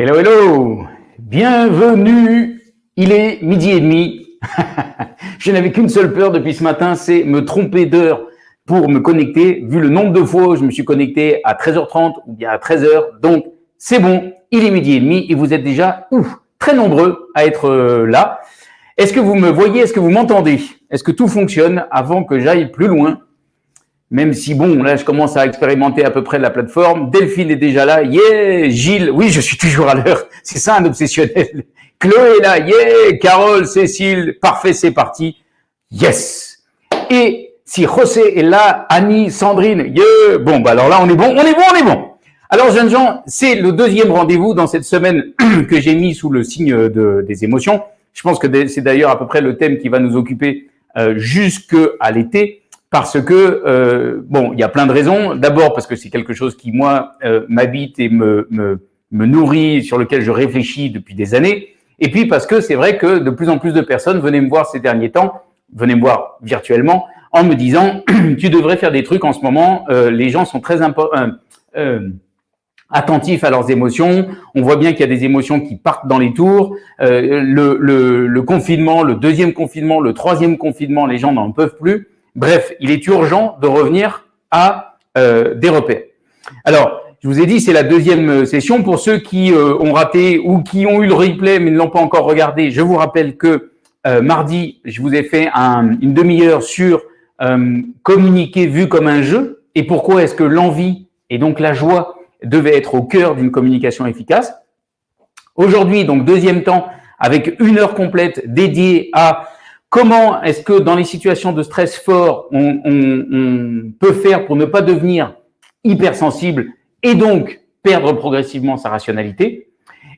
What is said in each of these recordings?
Hello, hello Bienvenue Il est midi et demi. Je n'avais qu'une seule peur depuis ce matin, c'est me tromper d'heure pour me connecter, vu le nombre de fois où je me suis connecté à 13h30 ou bien à 13h. Donc, c'est bon, il est midi et demi et vous êtes déjà ouf, très nombreux à être euh, là. Est-ce que vous me voyez? Est-ce que vous m'entendez? Est-ce que tout fonctionne avant que j'aille plus loin? Même si bon, là, je commence à expérimenter à peu près la plateforme. Delphine est déjà là. Yeah, Gilles. Oui, je suis toujours à l'heure. C'est ça un obsessionnel. Chloé est là. Yeah, Carole, Cécile. Parfait, c'est parti. Yes. Et si José est là, Annie, Sandrine. Yeah. Bon, bah alors là, on est bon, on est bon, on est bon. Alors, jeunes gens, c'est le deuxième rendez-vous dans cette semaine que j'ai mis sous le signe de, des émotions. Je pense que c'est d'ailleurs à peu près le thème qui va nous occuper euh, jusqu'à l'été parce que euh, bon, il y a plein de raisons. D'abord parce que c'est quelque chose qui moi euh, m'habite et me, me, me nourrit, sur lequel je réfléchis depuis des années. Et puis parce que c'est vrai que de plus en plus de personnes venaient me voir ces derniers temps, venaient me voir virtuellement, en me disant tu devrais faire des trucs en ce moment. Euh, les gens sont très euh, attentifs à leurs émotions. On voit bien qu'il y a des émotions qui partent dans les tours. Le, le, le confinement, le deuxième confinement, le troisième confinement, les gens n'en peuvent plus. Bref, il est urgent de revenir à euh, des repères. Alors, je vous ai dit, c'est la deuxième euh, session. Pour ceux qui euh, ont raté ou qui ont eu le replay mais ne l'ont pas encore regardé, je vous rappelle que mardi, je vous ai fait une demi-heure sur communiquer vu comme un jeu et pourquoi est-ce que l'envie et donc la joie devait être au cœur d'une communication efficace. Aujourd'hui, donc deuxième temps, avec une heure complète dédiée à Comment est-ce que dans les situations de stress fort, on, peut faire pour ne pas devenir hypersensible et donc perdre progressivement sa rationalité?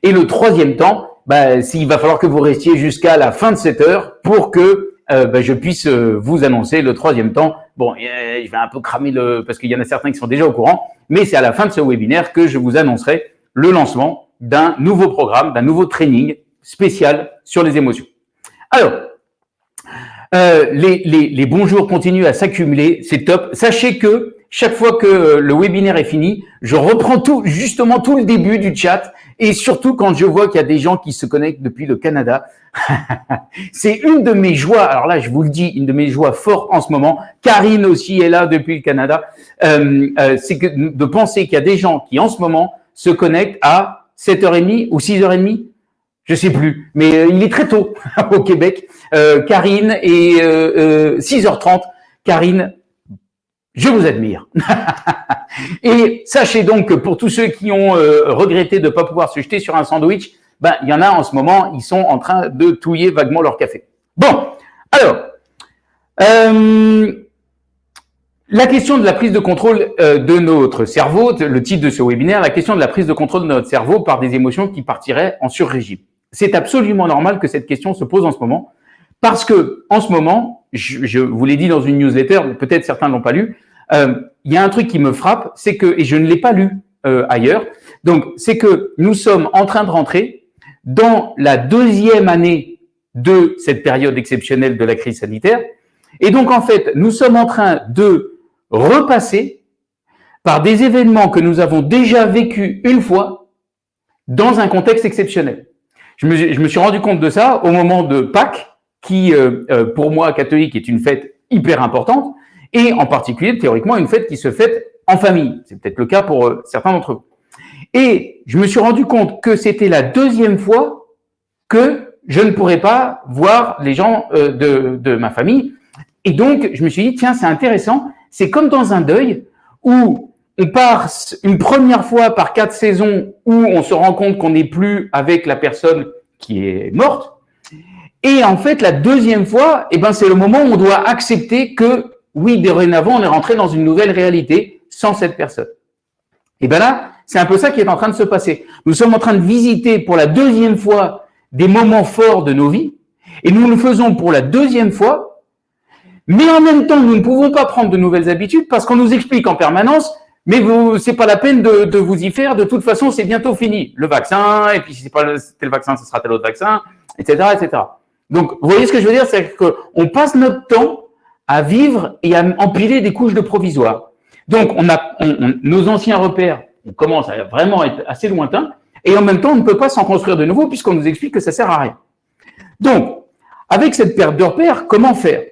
Et le troisième temps, bah, s'il va falloir que vous restiez jusqu'à la fin de cette heure pour que euh, bah, je puisse euh, vous annoncer le troisième temps. Bon, je vais un peu cramer le parce qu'il y en a certains qui sont déjà au courant, mais c'est à la fin de ce webinaire que je vous annoncerai le lancement d'un nouveau programme, d'un nouveau training spécial sur les émotions. Alors, euh, les, les, les, bonjours continuent à s'accumuler, c'est top. Sachez que chaque fois que le webinaire est fini, je reprends tout, justement tout le début du chat et surtout quand je vois qu'il y a des gens qui se connectent depuis le Canada. c'est une de mes joies, alors là je vous le dis, une de mes joies fortes en ce moment. Karine aussi est là depuis le Canada. Euh, euh, c'est de penser qu'il y a des gens qui en ce moment se connectent à 7h30 ou 6h30 je sais plus, mais euh, il est très tôt au Québec. Euh, Karine et 6h30. Euh, Karine, je vous admire. et sachez donc que pour tous ceux qui ont regretté de ne pas pouvoir se jeter sur un sandwich, ben il y en a en ce moment, ils sont en train de touiller vaguement leur café. Bon, alors. La question de la prise de contrôle de notre cerveau, le titre de ce webinaire, la question de la prise de contrôle de notre cerveau par des émotions qui partiraient en surrégime c'est absolument normal que cette question se pose en ce moment, parce que en ce moment, je, vous l'ai dit dans une newsletter, peut-être certains ne l'ont pas lu, euh, il y a un truc qui me frappe, c'est que, et je ne l'ai pas lu euh, ailleurs, donc c'est que nous sommes en train de rentrer dans la deuxième année de cette période exceptionnelle de la crise sanitaire, et donc en fait, nous sommes en train de repasser par des événements que nous avons déjà vécus une fois dans un contexte exceptionnel. Je me, suis rendu compte de ça au moment de Pâques, qui, euh, euh, pour moi, catholique, est une fête hyper importante, et en particulier, théoriquement, une fête qui se fête en famille. C'est peut-être le cas pour euh, certains d'entre vous. Et je me suis rendu compte que c'était la deuxième fois que je ne pourrais pas voir les gens de, de ma famille. Et donc, je me suis dit, tiens, c'est intéressant. C'est comme dans un deuil où on part une première fois par quatre saisons où on se rend compte qu'on n'est plus avec la personne qui est morte. Et en fait, la deuxième fois, eh ben, c'est le moment où on doit accepter que, oui, dorénavant, on est rentré dans une nouvelle réalité sans cette personne. Et ben là, c'est un peu ça qui est en train de se passer. Nous sommes en train de visiter pour la deuxième fois des moments forts de nos vies, et nous le faisons pour la deuxième fois, mais en même temps, nous ne pouvons pas prendre de nouvelles habitudes parce qu'on nous explique en permanence mais vous, c'est pas la peine de, vous y faire. De toute façon, c'est bientôt fini. Le vaccin, et puis si c'est pas tel vaccin, ce sera tel autre vaccin, etc., etc. Donc, vous voyez ce que je veux dire, c'est qu'on passe notre temps à vivre et à empiler des couches de provisoire. Donc, on a nos anciens repères, on commence à vraiment être assez lointains. Et en même temps, on ne peut pas s'en construire de nouveau puisqu'on nous explique que ça sert à rien. Donc, avec cette perte de repères, comment faire?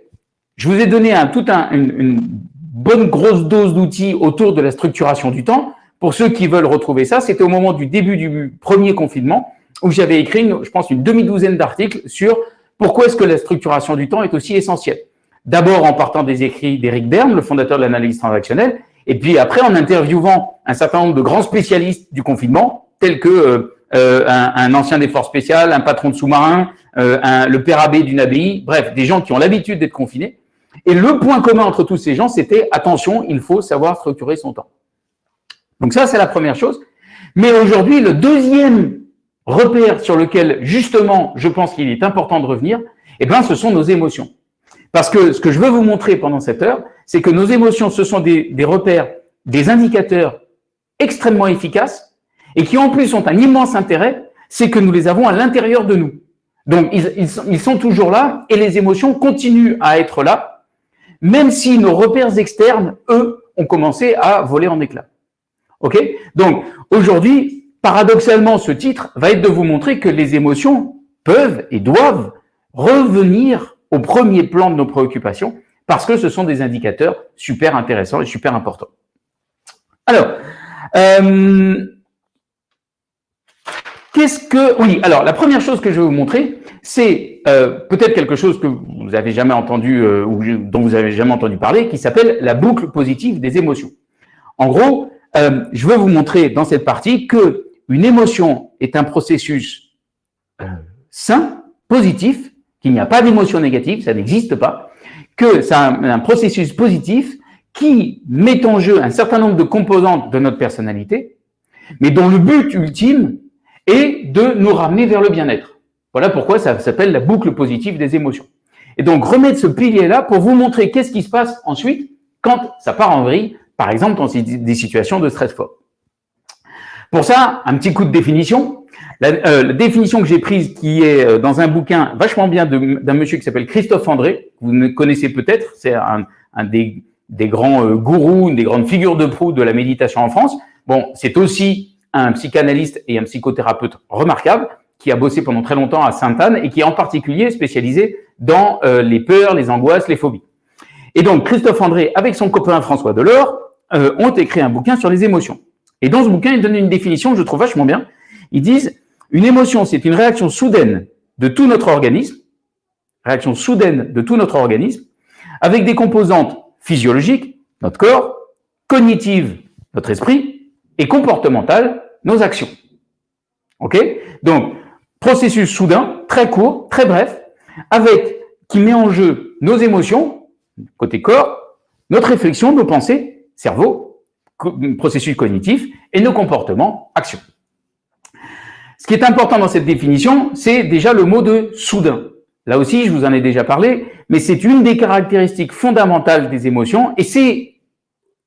Je vous ai donné un, tout un, une, bonne grosse dose d'outils autour de la structuration du temps. Pour ceux qui veulent retrouver ça, c'était au moment du début du premier confinement où j'avais écrit, je pense, une demi-douzaine d'articles sur pourquoi est-ce que la structuration du temps est aussi essentielle. D'abord en partant des écrits d'Éric Berne, le fondateur de l'analyse transactionnelle, et puis après en interviewant un certain nombre de grands spécialistes du confinement, tels que euh, euh, un, ancien des forces spéciales, un patron de sous-marin, euh, le père abbé d'une abbaye, bref, des gens qui ont l'habitude d'être confinés. Et le point commun entre tous ces gens, c'était attention, il faut savoir structurer son temps. Donc ça, c'est la première chose. Mais aujourd'hui, le deuxième repère sur lequel, justement, je pense qu'il est important de revenir, eh ben, ce sont nos émotions. Parce que ce que je veux vous montrer pendant cette heure, c'est que nos émotions, ce sont des, repères, des indicateurs extrêmement efficaces et qui en plus ont un immense intérêt, c'est que nous les avons à l'intérieur de nous. Donc, ils, sont, toujours là et les émotions continuent à être là, même si nos repères externes, eux, ont commencé à voler en éclats. OK? Donc, aujourd'hui, paradoxalement, ce titre va être de vous montrer que les émotions peuvent et doivent revenir au premier plan de nos préoccupations parce que ce sont des indicateurs super intéressants et super importants. Alors, euh, qu'est-ce que... Oui, alors la première chose que je vais vous montrer, c'est euh, peut-être quelque chose que vous n'avez jamais entendu euh, ou dont vous avez jamais entendu parler, qui s'appelle la boucle positive des émotions. En gros, euh, je veux vous montrer dans cette partie que une émotion est un processus euh, sain, positif, qu'il n'y a pas d'émotion négative, ça n'existe pas, que c'est un, processus positif qui met en jeu un certain nombre de composantes de notre personnalité, mais dont le but ultime est de nous ramener vers le bien-être. Voilà pourquoi ça s'appelle la boucle positive des émotions. Et donc, remettre ce pilier-là pour vous montrer qu'est-ce qui se passe ensuite quand ça part en vrille, par exemple dans des situations de stress fort. Pour ça, un petit coup de définition. La, euh, définition que j'ai prise, qui est euh, dans un bouquin vachement bien d'un monsieur qui s'appelle Christophe André, que vous connaissez peut-être, c'est un, des, grands euh, gourous, une des grandes figures de proue de la méditation en France. Bon, c'est aussi un psychanalyste et un psychothérapeute remarquable qui a bossé pendant très longtemps à Sainte-Anne et qui est en particulier spécialisé dans euh, les peurs, les angoisses, les phobies. Et donc, Christophe André, avec son copain François Delors, euh, ont écrit un bouquin sur les émotions. Et dans ce bouquin, ils donnent une définition que je trouve vachement bien. Ils disent, une émotion, c'est une réaction soudaine de tout notre organisme, réaction soudaine de tout notre organisme, avec des composantes physiologiques, notre corps, cognitives, notre esprit, et comportementales, nos actions. OK? Donc, processus soudain, très court, très bref, avec qui met en jeu nos émotions, côté corps, notre réflexion, nos pensées, cerveau, processus cognitif, et nos comportements, actions. Ce qui est important dans cette définition, c'est déjà le mot de soudain. Là aussi, je vous en ai déjà parlé, mais c'est une des caractéristiques fondamentales des émotions et c'est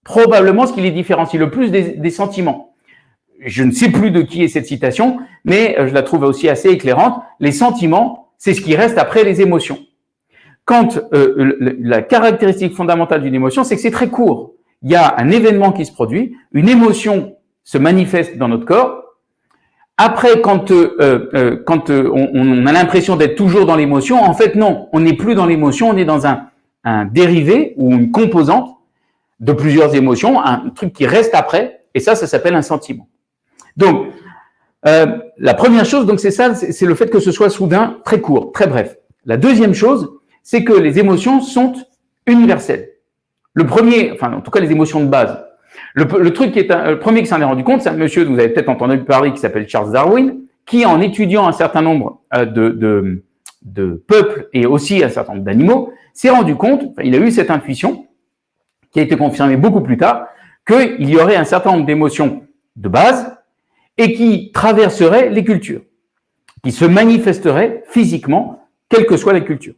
probablement ce qui les différencie le plus des, sentiments. Je ne sais plus de qui est cette citation, mais euh, je la trouve aussi assez éclairante. Les sentiments, c'est ce qui reste après les émotions. Quand euh, la caractéristique fondamentale d'une émotion, c'est que c'est très court il y a un événement qui se produit, une émotion se manifeste dans notre corps. Après, quand, euh, euh, quand euh, on, a l'impression d'être toujours dans l'émotion, en fait, non, on n'est plus dans l'émotion, on est dans un, un dérivé ou une composante de plusieurs émotions, un truc qui reste après, et ça, ça s'appelle un sentiment. Donc, la première chose, donc c'est ça, c'est le fait que ce soit soudain, très court, très bref. La deuxième chose, c'est que les émotions sont universelles. Le premier, enfin en tout cas les émotions de base. Le, truc qui est le premier qui s'en est rendu compte, c'est un monsieur vous avez peut-être entendu parler qui s'appelle Charles Darwin, qui en étudiant un certain nombre euh, de, de, de peuples et aussi un certain nombre d'animaux, s'est rendu compte, il a eu cette intuition, qui a été confirmée beaucoup plus tard, qu'il y aurait un certain nombre d'émotions de base et qui traverseraient les cultures, qui se manifesteraient physiquement, quelle que soit la culture.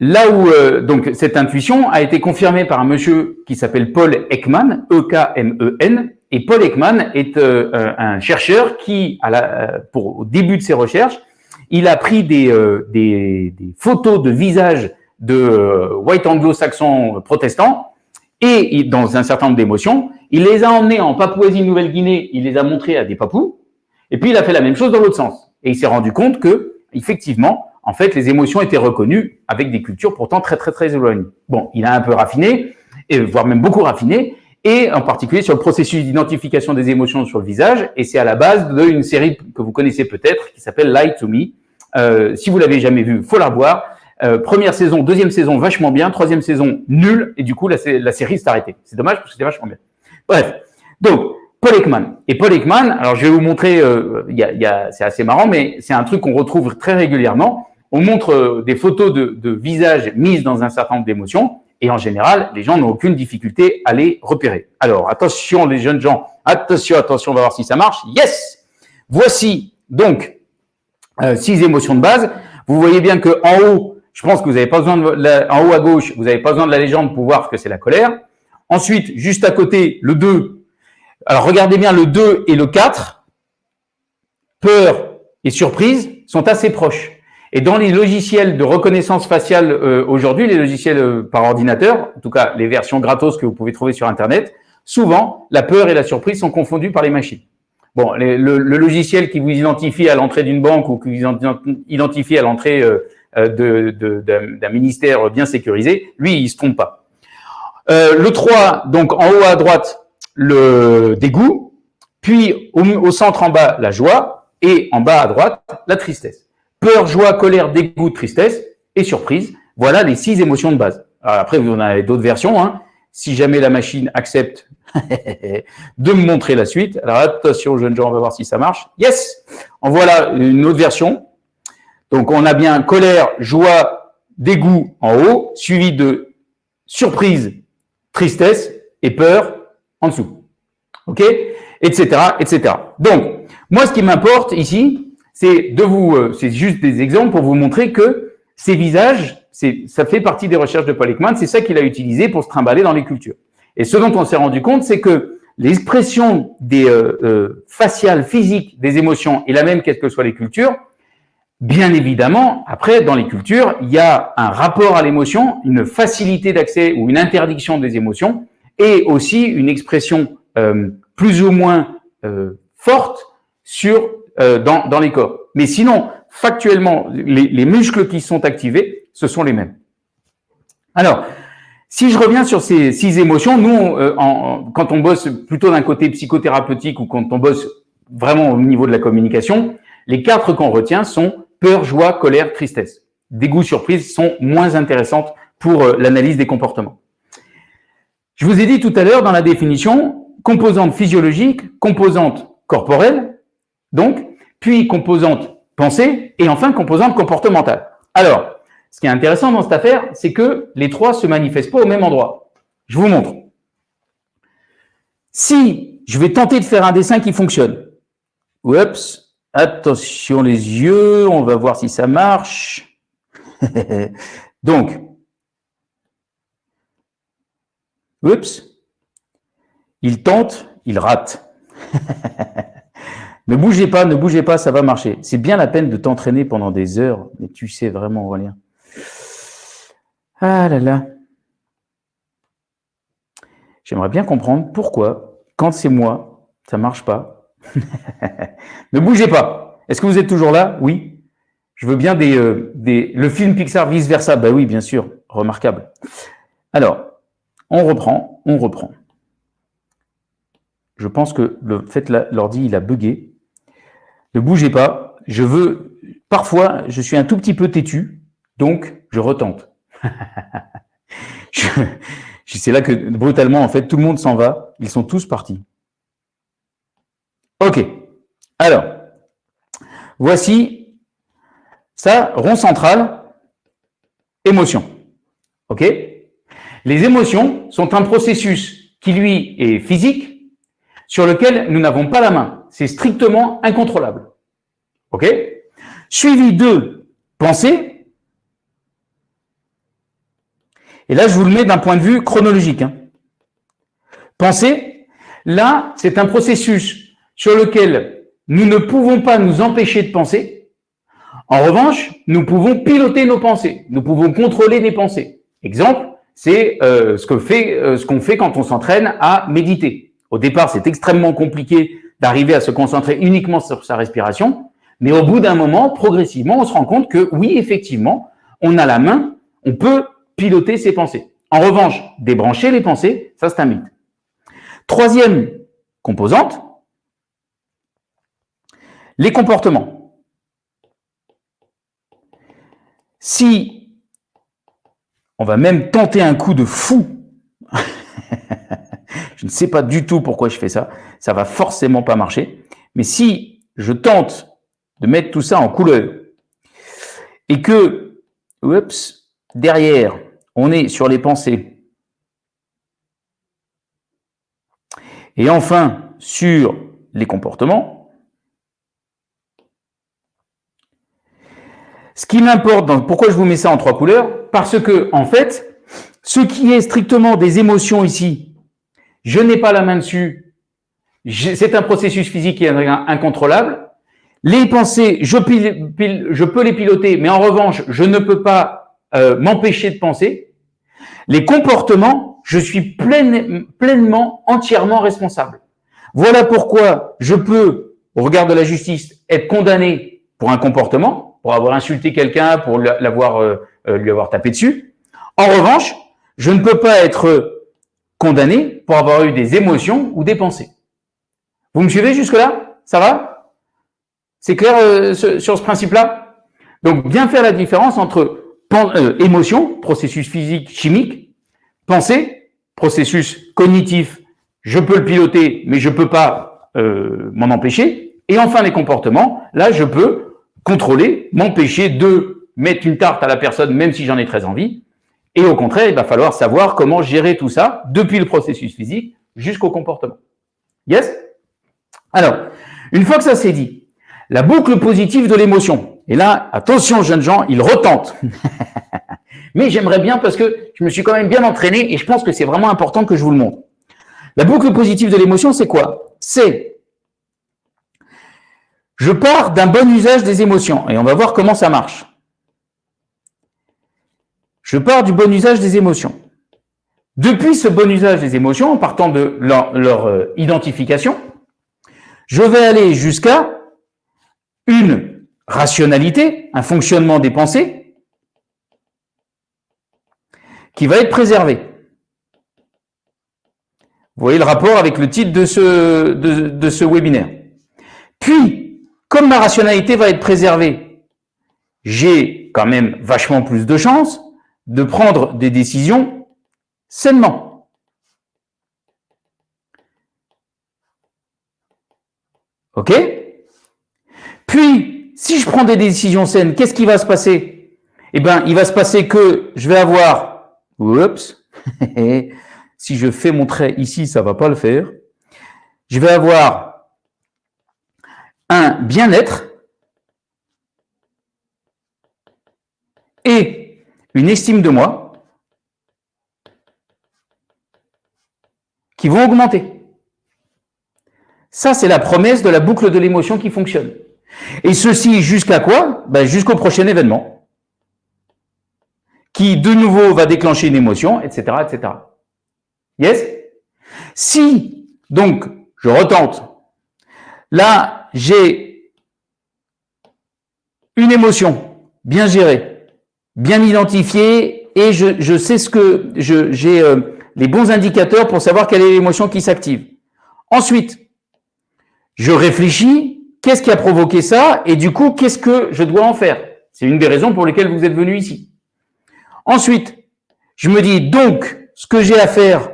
Là où euh, donc cette intuition a été confirmée par un monsieur qui s'appelle Paul Ekman, E-K-M-E-N, et Paul Ekman est euh, euh, un chercheur qui, à la, pour au début de ses recherches, il a pris des, des, des photos de visages de white anglo-saxons protestants et dans un certain nombre d'émotions, il les a emmenés en Papouasie-Nouvelle-Guinée, il les a montrés à des papous, Et puis, il a fait la même chose dans l'autre sens. Et il s'est rendu compte que, effectivement, en fait, les émotions étaient reconnues avec des cultures pourtant très, très, très éloignées. Bon, il a un peu raffiné, et voire même beaucoup raffiné, et en particulier sur le processus d'identification des émotions sur le visage, et c'est à la base d'une série que vous connaissez peut-être, qui s'appelle Light to Me. Euh, si vous l'avez jamais vu, faut la voir. Euh, première saison, deuxième saison, vachement bien. Troisième saison, nul. Et du coup, la, la série s'est arrêtée. C'est dommage parce que c'était vachement bien. Bref. Donc, Paul Ekman. Et Paul Ekman, alors je vais vous montrer, euh, y a, y c'est assez marrant, mais c'est un truc qu'on retrouve très régulièrement on montre euh, des photos de, de visages mises dans un certain nombre d'émotions, et en général, les gens n'ont aucune difficulté à les repérer. Alors, attention les jeunes gens, attention, attention, on va voir si ça marche. Yes Voici donc euh, six émotions de base. Vous voyez bien que en haut, je pense que vous n'avez pas besoin de la, en haut à gauche, vous n'avez pas besoin de la légende pour voir que c'est la colère. Ensuite, juste à côté, le 2. Alors, regardez bien le 2 et le 4. Peur et surprise sont assez proches. Et dans les logiciels de reconnaissance faciale euh, aujourd'hui, les logiciels euh, par ordinateur, en tout cas les versions gratos que vous pouvez trouver sur Internet, souvent la peur et la surprise sont confondues par les machines. Bon, le, logiciel qui vous identifie à l'entrée d'une banque ou qui vous identifie à l'entrée euh, d'un ministère bien sécurisé, lui, il se trompe pas. Euh, le 3, donc en haut à droite, le dégoût, puis au, centre en bas, la joie, et en bas à droite, la tristesse peur, joie, colère, dégoût, tristesse et surprise. Voilà les six émotions de base. Alors après, vous en avez d'autres versions. Hein. Si jamais la machine accepte de me montrer la suite. Alors attention, jeunes gens, on va voir si ça marche. Yes En voilà une autre version. Donc on a bien colère, joie, dégoût en haut, suivi de surprise, tristesse et peur en dessous. OK? Etc. Etc. Donc, moi, ce qui m'importe ici, c'est de vous, euh, c'est juste des exemples pour vous montrer que ces visages, ça fait partie des recherches de Paul Ekman, c'est ça qu'il a utilisé pour se trimballer dans les cultures. Et ce dont on s'est rendu compte, c'est que l'expression des euh, euh, faciales, physiques des émotions est la même quelles que soient les cultures. Bien évidemment, après, dans les cultures, il y a un rapport à l'émotion, une facilité d'accès ou une interdiction des émotions, et aussi une expression euh, plus ou moins euh, forte sur euh, dans, dans, les corps. Mais sinon, factuellement, les, les, muscles qui sont activés, ce sont les mêmes. Alors, si je reviens sur ces six émotions, nous, euh, en, quand on bosse plutôt d'un côté psychothérapeutique ou quand on bosse vraiment au niveau de la communication, les quatre qu'on retient sont peur, joie, colère, tristesse. Dégoût, surprise sont moins intéressantes pour euh, l'analyse des comportements. Je vous ai dit tout à l'heure dans la définition, composante physiologique, composante corporelle, donc, puis composante pensée, et enfin composante comportementale. Alors, ce qui est intéressant dans cette affaire, c'est que les trois se manifestent pas au même endroit. Je vous montre. Si je vais tenter de faire un dessin qui fonctionne, oups, attention les yeux, on va voir si ça marche. Donc, oups, il tente, il rate. Ne bougez pas, ne bougez pas, ça va marcher. C'est bien la peine de t'entraîner pendant des heures, mais tu sais vraiment, Aurélien. Ah là là. J'aimerais bien comprendre pourquoi, quand c'est moi, ça marche pas. ne bougez pas. Est-ce que vous êtes toujours là? Oui. Je veux bien des, euh, le film Pixar vice versa. Ben oui, bien sûr, remarquable. Alors, on reprend, on reprend. Je pense que le fait l'ordi il a bugué. Ne bougez pas. Je veux, parfois, je suis un tout petit peu têtu, donc je retente. C'est là que brutalement, en fait, tout le monde s'en va. Ils sont tous partis. OK. Alors, voici ça, rond central, émotion. OK Les émotions sont un processus qui, lui, est physique, sur lequel nous n'avons pas la main c'est strictement incontrôlable. OK Suivi de pensée. Et là, je vous le mets d'un point de vue chronologique. Hein. Pensée, là, c'est un processus sur lequel nous ne pouvons pas nous empêcher de penser. En revanche, nous pouvons piloter nos pensées. Nous pouvons contrôler les pensées. Exemple, c'est euh, ce qu'on fait, euh, ce qu'on fait quand on s'entraîne à méditer. Au départ, c'est extrêmement compliqué d'arriver à se concentrer uniquement sur sa respiration. Mais au bout d'un moment, progressivement, on se rend compte que oui, effectivement, on a la main, on peut piloter ses pensées. En revanche, débrancher les pensées, ça c'est un mythe. Troisième composante, les comportements. Si on va même tenter un coup de fou, je ne sais pas du tout pourquoi je fais ça, ça va forcément pas marcher, mais si je tente de mettre tout ça en couleur et que, derrière, on est sur les pensées et enfin sur les comportements, Ce qui m'importe, pourquoi je vous mets ça en trois couleurs Parce que, en fait, ce qui est strictement des émotions ici, je n'ai pas la main dessus. C'est un processus physique qui incontrôlable. Les pensées, je, je, peux les piloter, mais en revanche, je ne peux pas euh, m'empêcher de penser. Les comportements, je suis pleinement, entièrement responsable. Voilà pourquoi je peux, au regard de la justice, être condamné pour un comportement, pour avoir insulté quelqu'un, pour l'avoir, euh, euh, lui avoir tapé dessus. En revanche, je ne peux pas être condamné pour avoir eu des émotions ou des pensées. Vous me suivez jusque-là? Ça va? C'est clair euh, sur ce principe-là? Donc, bien faire la différence entre émotion, processus physique, chimique, pensée, processus cognitif, je peux le piloter, mais je peux pas m'en empêcher. Et enfin, les comportements, là, je peux contrôler, m'empêcher de mettre une tarte à la personne, même si j'en ai très envie. Et au contraire, il va falloir savoir comment gérer tout ça, depuis le processus physique jusqu'au comportement. Yes? Alors, une fois que ça c'est dit, la boucle positive de l'émotion. Et là, attention jeunes gens, il retente. Mais j'aimerais bien parce que je me suis quand même bien entraîné et je pense que c'est vraiment important que je vous le montre. La boucle positive de l'émotion, c'est quoi? C'est je pars d'un bon usage des émotions et on va voir comment ça marche. Je pars du bon usage des émotions. Depuis ce bon usage des émotions, en partant de leur, euh, identification, je vais aller jusqu'à une rationalité, un fonctionnement des pensées qui va être préservé. Vous voyez le rapport avec le titre de ce, de, de ce webinaire. Puis, comme ma rationalité va être préservée, j'ai quand même vachement plus de chances de prendre des décisions sainement. OK? Puis, si je prends des décisions saines, qu'est-ce qui va se passer? Eh bien, il va se passer que je vais avoir... Oups Si je fais mon trait ici, ça va pas le faire. Je vais avoir un bien-être et une estime de moi qui vont augmenter. Ça, c'est la promesse de la boucle de l'émotion qui fonctionne. Et ceci jusqu'à quoi? Ben, Jusqu'au prochain événement, qui de nouveau va déclencher une émotion, etc. etc. Yes? Si, donc, je retente, là, j'ai une émotion bien gérée, bien identifiée, et je, sais ce que j'ai euh, les bons indicateurs pour savoir quelle est l'émotion qui s'active. Ensuite, je réfléchis, qu'est-ce qui a provoqué ça, et du coup, qu'est-ce que je dois en faire? C'est une des raisons pour lesquelles vous êtes venu ici. Ensuite, je me dis, donc, ce que j'ai à faire,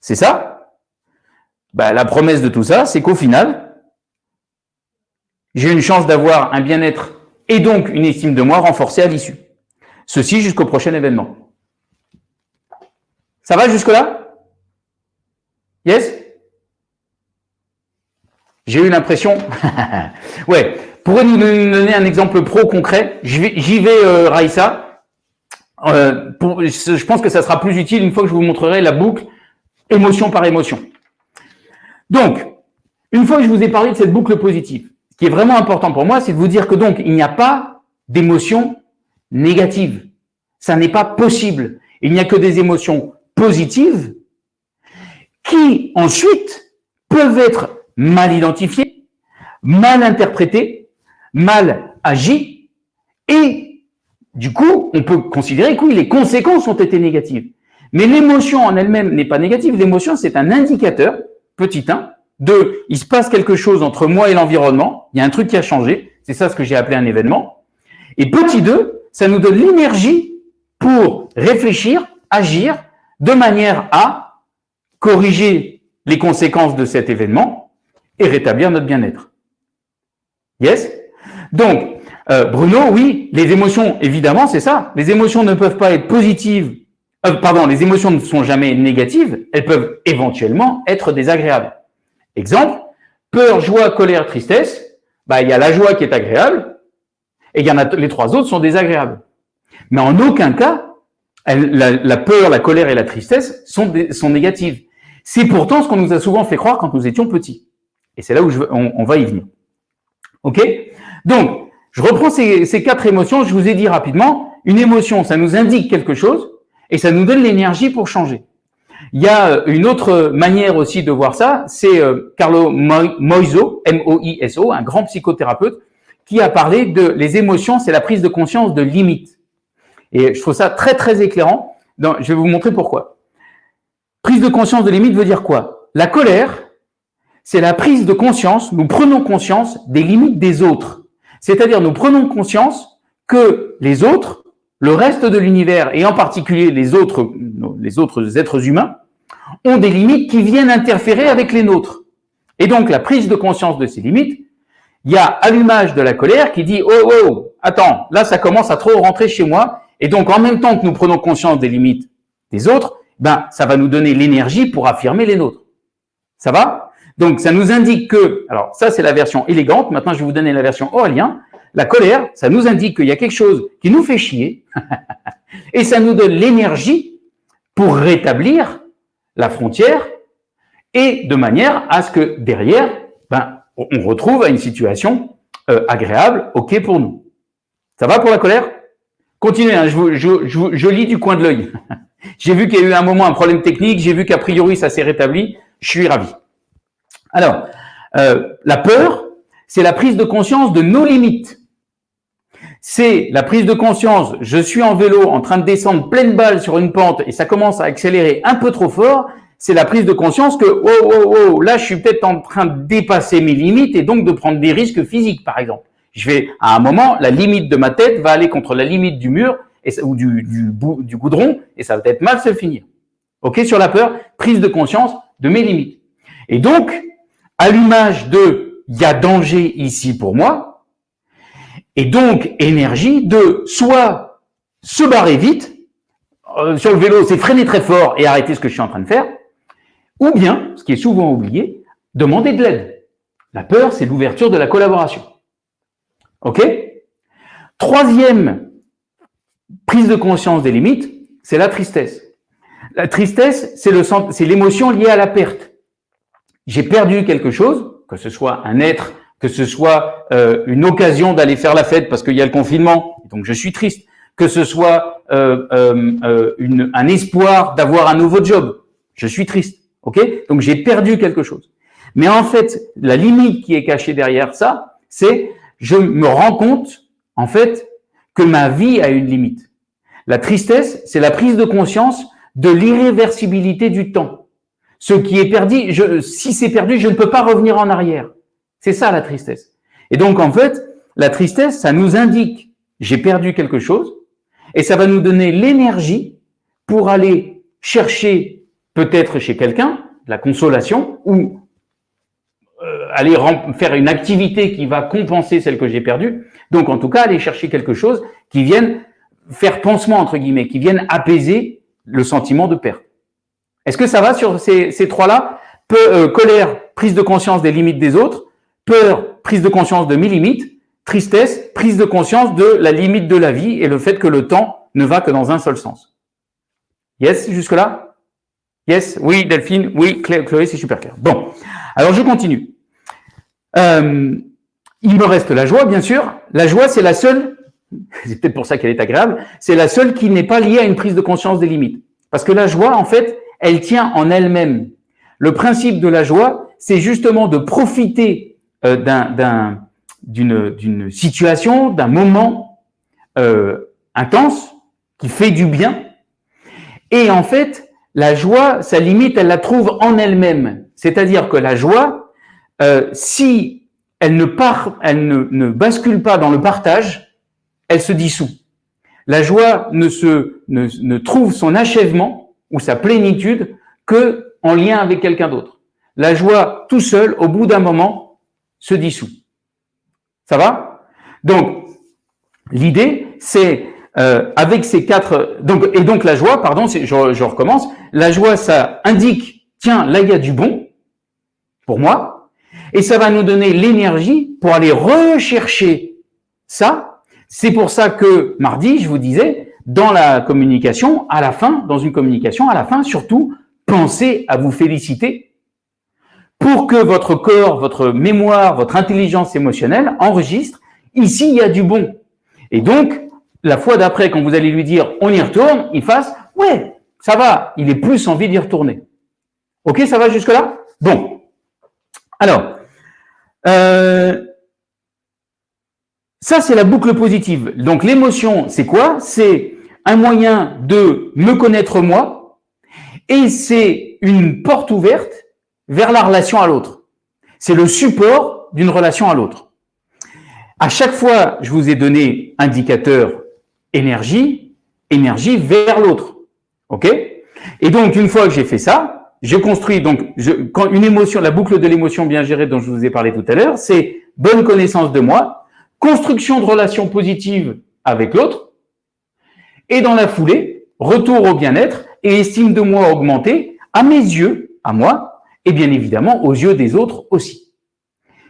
c'est ça? Ben, la promesse de tout ça, c'est qu'au final, j'ai une chance d'avoir un bien-être et donc une estime de moi renforcée à l'issue. Ceci jusqu'au prochain événement. Ça va jusque-là? Yes? J'ai eu l'impression... ouais. Pourrais nous donner un exemple pro concret J'y vais, euh, Raïssa. Euh, je pense que ça sera plus utile une fois que je vous montrerai la boucle émotion par émotion. Donc, une fois que je vous ai parlé de cette boucle positive, qui est vraiment important pour moi, c'est de vous dire que donc, il n'y a pas d'émotions négatives. Ça n'est pas possible. Il n'y a que des émotions positives qui, ensuite, peuvent être mal identifié, mal interprété, mal agi, et du coup, on peut considérer que oui, les conséquences ont été négatives. Mais l'émotion en elle-même n'est pas négative. L'émotion, c'est un indicateur, petit 1, de il se passe quelque chose entre moi et l'environnement, il y a un truc qui a changé, c'est ça ce que j'ai appelé un événement. Et petit 2, ça nous donne l'énergie pour réfléchir, agir, de manière à corriger les conséquences de cet événement et rétablir notre bien-être. Yes? Donc, euh, Bruno, oui, les émotions, évidemment, c'est ça. Les émotions ne peuvent pas être positives euh, pardon, les émotions ne sont jamais négatives, elles peuvent éventuellement être désagréables. Exemple, peur, joie, colère, tristesse, bah, il y a la joie qui est agréable, et il y en a les trois autres sont désagréables. Mais en aucun cas, la, peur, la colère et la tristesse sont, sont négatives. C'est pourtant ce qu'on nous a souvent fait croire quand nous étions petits. Et c'est là où je, on, va y venir. OK? Donc, je reprends ces, ces quatre émotions. Je vous ai dit rapidement, une émotion, ça nous indique quelque chose et ça nous donne l'énergie pour changer. Il y a euh, une autre manière aussi de voir ça, c'est euh, Carlo Moiso, M-O-I-S-O, un grand psychothérapeute, qui a parlé de les émotions, c'est la prise de conscience de limites. Et je trouve ça très très éclairant. je vais vous montrer pourquoi. Prise de conscience de limites veut dire quoi? La colère, c'est la prise de conscience, nous prenons conscience des limites des autres. C'est-à-dire nous prenons conscience que les autres le reste de l'univers, et en particulier les autres, les autres êtres humains, ont des limites qui viennent interférer avec les nôtres. Et donc, la prise de conscience de ces limites, il y a allumage de la colère qui dit « Oh, oh, attends, là, ça commence à trop rentrer chez moi. » Et donc, en même temps que nous prenons conscience des limites des autres, ben, ça va nous donner l'énergie pour affirmer les nôtres. Ça va? Donc, ça nous indique que, alors ça, c'est la version élégante. Maintenant, je vais vous donner la version Aurélien. La colère, ça nous indique qu'il y a quelque chose qui nous fait chier et ça nous donne l'énergie pour rétablir la frontière et de manière à ce que derrière, ben, on retrouve une situation euh, agréable, ok pour nous. Ça va pour la colère? Continuez, hein, je, je, lis du coin de l'œil. j'ai vu qu'il y a eu un moment un problème technique, j'ai vu qu'a priori ça s'est rétabli, je suis ravi. Alors, euh, la peur, c'est la prise de conscience de nos limites c'est la prise de conscience, je suis en vélo en train de descendre pleine balle sur une pente et ça commence à accélérer un peu trop fort, c'est la prise de conscience que, oh, oh, oh, là, je suis peut-être en train de dépasser mes limites et donc de prendre des risques physiques, par exemple. Je vais, à un moment, la limite de ma tête va aller contre la limite du mur et, ou du, du, du goudron et ça va peut-être mal se finir. OK, sur la peur, prise de conscience de mes limites. Et donc, à l'image de, il y a danger ici pour moi, et donc énergie de soit se barrer vite, euh, sur le vélo, c'est freiner très fort et arrêter ce que je suis en train de faire, ou bien, ce qui est souvent oublié, demander de l'aide. La peur, c'est l'ouverture de la collaboration. OK? Troisième prise de conscience des limites, c'est la tristesse. La tristesse, c'est l'émotion liée à la perte. J'ai perdu quelque chose, que ce soit un être que ce soit euh, une occasion d'aller faire la fête parce qu'il y a le confinement, donc je suis triste, que ce soit euh, euh, un espoir d'avoir un nouveau job, je suis triste, ok? Donc j'ai perdu quelque chose. Mais en fait, la limite qui est cachée derrière ça, c'est je me rends compte, en fait, que ma vie a une limite. La tristesse, c'est la prise de conscience de l'irréversibilité du temps. Ce qui est perdu, je, si c'est perdu, je ne peux pas revenir en arrière. C'est ça la tristesse. Et donc, en fait, la tristesse, ça nous indique j'ai perdu quelque chose et ça va nous donner l'énergie pour aller chercher peut-être chez quelqu'un la consolation ou euh, aller faire une activité qui va compenser celle que j'ai perdue. Donc, en tout cas, aller chercher quelque chose qui vienne faire pansement, entre guillemets, qui vienne apaiser le sentiment de perte. Est-ce que ça va sur ces, trois-là? Euh, Colère, prise de conscience des limites des autres, Peur, prise de conscience de mes limites. Tristesse, prise de conscience de la limite de la vie et le fait que le temps ne va que dans un seul sens. Yes, jusque-là? Yes, oui, Delphine, oui, Chloé, c'est super clair. Bon, alors je continue. Euh, il me reste la joie, bien sûr. La joie, c'est la seule, c'est peut-être pour ça qu'elle est agréable, c'est la seule qui n'est pas liée à une prise de conscience des limites. Parce que la joie, en fait, elle tient en elle-même. Le principe de la joie, c'est justement de profiter d'une situation, d'un moment euh, intense qui fait du bien. Et en fait, la joie, sa limite, elle la trouve en elle-même. C'est-à-dire que la joie, euh, si elle ne part, elle ne, ne bascule pas dans le partage, elle se dissout. La joie ne se ne, ne trouve son achèvement ou sa plénitude que en lien avec quelqu'un d'autre. La joie tout seul, au bout d'un moment, se dissout. Ça va? Donc, l'idée, c'est euh, avec ces quatre... Donc, et donc la joie, pardon, je, je recommence, la joie, ça indique, tiens, là, il y a du bon pour moi, et ça va nous donner l'énergie pour aller rechercher ça. C'est pour ça que mardi, je vous disais, dans la communication, à la fin, dans une communication, à la fin, surtout, pensez à vous féliciter pour que votre corps, votre mémoire, votre intelligence émotionnelle enregistre, ici, il y a du bon. Et donc, la fois d'après, quand vous allez lui dire, on y retourne, il fasse, ouais, ça va, il est plus envie d'y retourner. Ok, ça va jusque-là? Bon. Alors, euh, ça, c'est la boucle positive. Donc, l'émotion, c'est quoi? C'est un moyen de me connaître moi et c'est une porte ouverte vers la relation à l'autre. C'est le support d'une relation à l'autre. À chaque fois, je vous ai donné indicateur énergie, énergie vers l'autre. OK? Et donc, une fois que j'ai fait ça, je construis donc une émotion, la boucle de l'émotion bien gérée dont je vous ai parlé tout à l'heure, c'est bonne connaissance de moi, construction de relations positives avec l'autre, et dans la foulée, retour au bien-être et estime de moi augmentée à mes yeux, à moi, et bien évidemment aux yeux des autres aussi.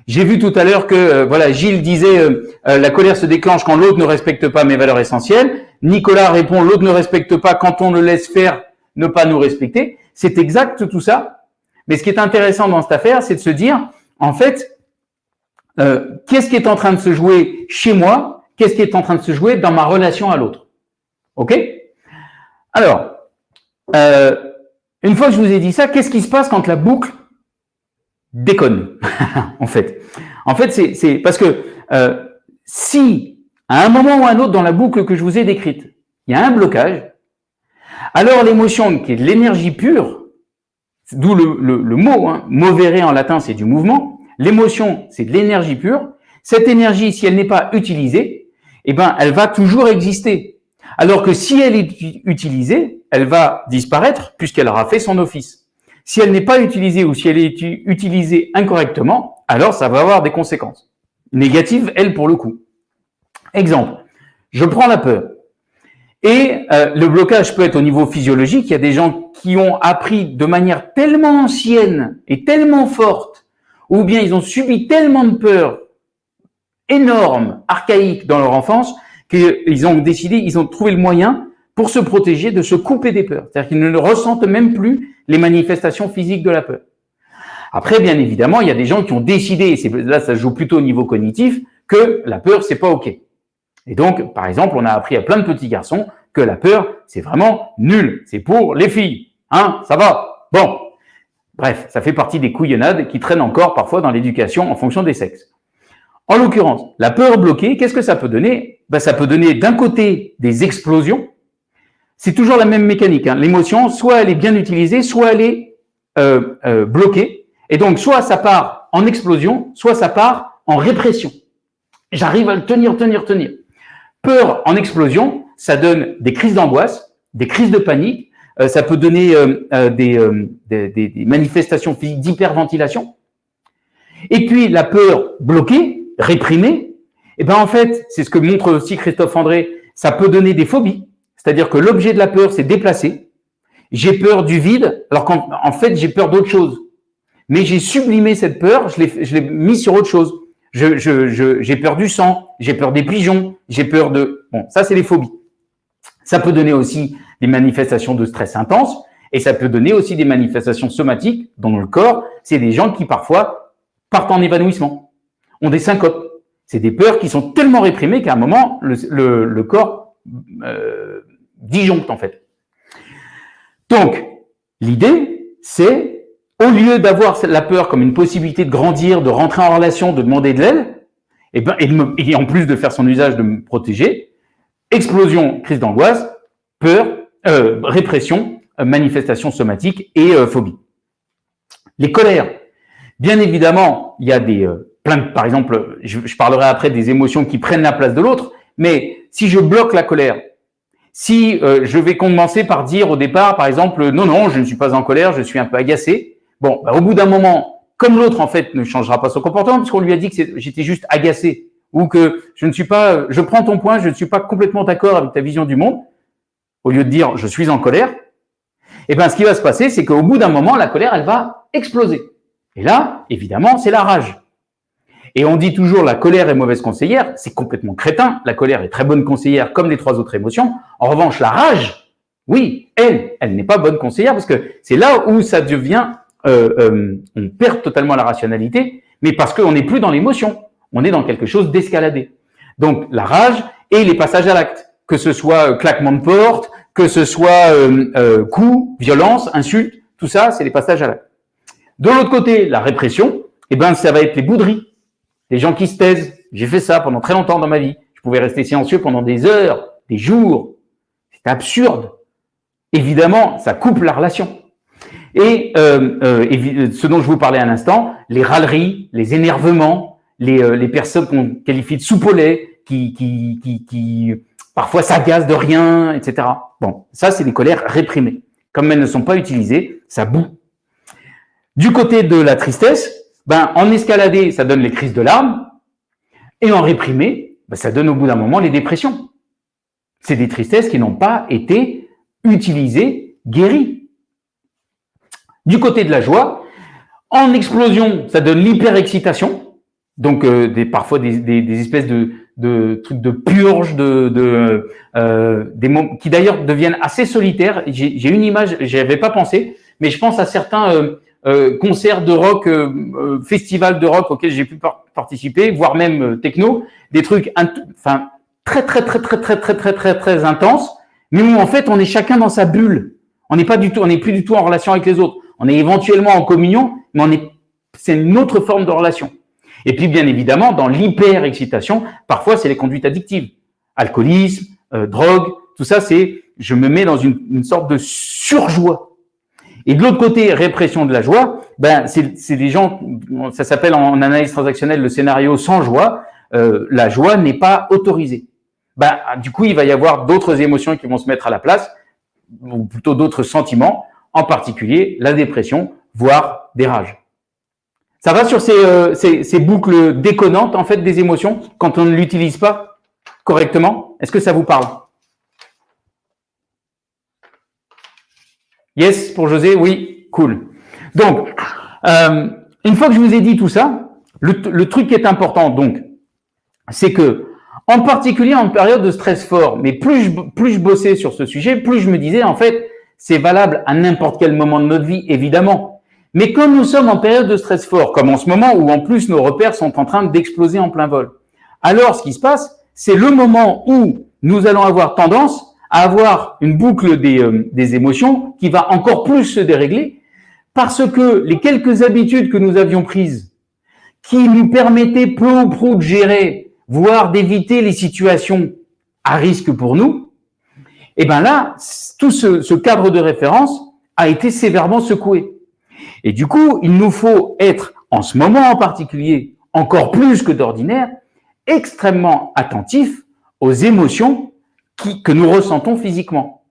J'ai vu tout à l'heure que euh, voilà Gilles disait euh, euh, la colère se déclenche quand l'autre ne respecte pas mes valeurs essentielles. Nicolas répond l'autre ne respecte pas quand on le laisse faire ne pas nous respecter. C'est exact tout ça. Mais ce qui est intéressant dans cette affaire, c'est de se dire en fait qu'est-ce qui est en train de se jouer chez moi, qu'est-ce qui est en train de se jouer dans ma relation à l'autre. Ok? Alors une fois que je vous ai dit ça, qu'est-ce qui se passe quand la boucle déconne En fait, en fait, c'est parce que euh, si à un moment ou à un autre dans la boucle que je vous ai décrite, il y a un blocage, alors l'émotion qui est de l'énergie pure, d'où le, le, mot, hein, en latin, c'est du mouvement. L'émotion, c'est de l'énergie pure. Cette énergie, si elle n'est pas utilisée, eh ben, elle va toujours exister. Alors que si elle est utilisée, elle va disparaître puisqu'elle aura fait son office. Si elle n'est pas utilisée ou si elle est utilisée incorrectement, alors ça va avoir des conséquences. Négatives, elle, pour le coup. Exemple, je prends la peur. Et euh, le blocage peut être au niveau physiologique. Il y a des gens qui ont appris de manière tellement ancienne et tellement forte, ou bien ils ont subi tellement de peur énorme, archaïque dans leur enfance, qu'ils ont décidé, ils ont trouvé le moyen pour se protéger de se couper des peurs. C'est-à-dire qu'ils ne ressentent même plus les manifestations physiques de la peur. Après, bien évidemment, il y a des gens qui ont décidé, et là ça joue plutôt au niveau cognitif, que la peur, c'est pas OK. Et donc, par exemple, on a appris à plein de petits garçons que la peur, c'est vraiment nul. C'est pour les filles. Hein, ça va. Bon. Bref, ça fait partie des couillonnades qui traînent encore parfois dans l'éducation en fonction des sexes. En l'occurrence, la peur bloquée, qu'est-ce que ça peut donner? Ben, Ça peut donner d'un côté des explosions. C'est toujours la même mécanique. Hein. L'émotion, soit elle est bien utilisée, soit elle est euh, euh, bloquée. Et donc, soit ça part en explosion, soit ça part en répression. J'arrive à le tenir, tenir, tenir. Peur en explosion, ça donne des crises d'angoisse, des crises de panique, euh, ça peut donner des, des, des manifestations physiques d'hyperventilation. Et puis, la peur bloquée, réprimé, eh ben en fait, c'est ce que montre aussi Christophe André, ça peut donner des phobies. C'est-à-dire que l'objet de la peur s'est déplacé. J'ai peur du vide, alors qu'en en fait, j'ai peur d'autre chose. Mais j'ai sublimé cette peur, je l'ai mis sur autre chose. J'ai je, je, peur du sang, j'ai peur des pigeons, j'ai peur de... Bon, ça, c'est les phobies. Ça peut donner aussi des manifestations de stress intense et ça peut donner aussi des manifestations somatiques dans le corps. C'est des gens qui, parfois, partent en évanouissement ont des syncopes. C'est des peurs qui sont tellement réprimées qu'à un moment, le, corps euh, disjoncte en fait. Donc, l'idée, c'est, au lieu d'avoir la peur comme une possibilité de grandir, de rentrer en relation, de demander de l'aide, et, ben, et, en plus de faire son usage de me protéger, explosion, crise d'angoisse, peur, euh, répression, euh, manifestation somatique et euh, phobie. Les colères. Bien évidemment, il y a des par exemple, je, parlerai après des émotions qui prennent la place de l'autre, mais si je bloque la colère, si je vais commencer par dire au départ, par exemple, non, non, je ne suis pas en colère, je suis un peu agacé, bon, bah, au bout d'un moment, comme l'autre, en fait, ne changera pas son comportement, puisqu'on lui a dit que j'étais juste agacé, ou que je ne suis pas, je prends ton point, je ne suis pas complètement d'accord avec ta vision du monde, au lieu de dire je suis en colère, eh ben, ce qui va se passer, c'est qu'au bout d'un moment, la colère, elle va exploser. Et là, évidemment, c'est la rage. Et on dit toujours la colère est mauvaise conseillère, c'est complètement crétin. La colère est très bonne conseillère comme les trois autres émotions. En revanche, la rage, oui, elle, elle n'est pas bonne conseillère parce que c'est là où ça devient, euh, euh, on perd totalement la rationalité, mais parce qu'on n'est plus dans l'émotion, on est dans quelque chose d'escaladé. Donc la rage et les passages à l'acte que ce soit euh, claquement de porte, que ce soit euh, euh, coup, violence, insulte, tout ça, c'est les passages à l'acte. De l'autre côté, la répression, eh ben, ça va être les bouderies, les gens qui se taisent. J'ai fait ça pendant très longtemps dans ma vie. Je pouvais rester silencieux pendant des heures, des jours. C'est absurde. Évidemment, ça coupe la relation. Et euh, ce dont je vous parlais à l'instant, les râleries, les énervements, les, personnes qu'on qualifie de soupolets, qui, qui, qui, qui parfois s'agacent de rien, etc. Bon, ça, c'est des colères réprimées. Comme elles ne sont pas utilisées, ça boue. Du côté de la tristesse, ben, en escaladé, ça donne les crises de larmes, et en réprimé, ben, ça donne au bout d'un moment les dépressions. C'est des tristesses qui n'ont pas été utilisées, guéries. Du côté de la joie, en explosion, ça donne l'hyperexcitation, donc euh, parfois des, espèces de, de trucs de purge, de, euh, qui d'ailleurs deviennent assez solitaires. J'ai une image, j'y avais pas pensé, mais je pense à certains euh, euh concerts de rock, euh, euh, festivals de rock auxquels j'ai pu participer, voire même techno, des trucs, enfin très très très très très très très très très intenses, mais où en fait on est chacun dans sa bulle. On n'est pas du tout, on n'est plus du tout en relation avec les autres. On est éventuellement en communion, mais on est, c'est une autre forme de relation. Et puis, bien évidemment, dans l'hyper-excitation, parfois, c'est les conduites addictives. Alcoolisme, euh, drogue, tout ça, c'est je me mets dans une, une sorte de surjoie. Et de l'autre côté, répression de la joie, ben c'est des gens, ça s'appelle en analyse transactionnelle le scénario sans joie. Euh, la joie n'est pas autorisée. Ben, du coup, il va y avoir d'autres émotions qui vont se mettre à la place, ou plutôt d'autres sentiments, en particulier la dépression, voire des rages. Ça va sur euh, ces, ces, boucles déconnantes en fait des émotions quand on ne l'utilise pas correctement? Est-ce que ça vous parle? Yes pour José, oui, cool. Donc, euh, une fois que je vous ai dit tout ça, le, le truc qui est important donc, c'est que en particulier en période de stress fort, mais plus je, plus je bossais sur ce sujet, plus je me disais en fait, c'est valable à n'importe quel moment de notre vie, évidemment. Mais quand nous sommes en période de stress fort, comme en ce moment où en plus nos repères sont en train d'exploser en plein vol, alors ce qui se passe, c'est le moment où nous allons avoir tendance à avoir une boucle des, euh, des émotions qui va encore plus se dérégler parce que les quelques habitudes que nous avions prises qui nous permettaient peu ou prou de gérer, voire d'éviter les situations à risque pour nous, et eh ben là, tout ce, ce cadre de référence a été sévèrement secoué. Et du coup, il nous faut être, en ce moment en particulier, encore plus que d'ordinaire, extrêmement attentifs aux émotions que nous ressentons physiquement.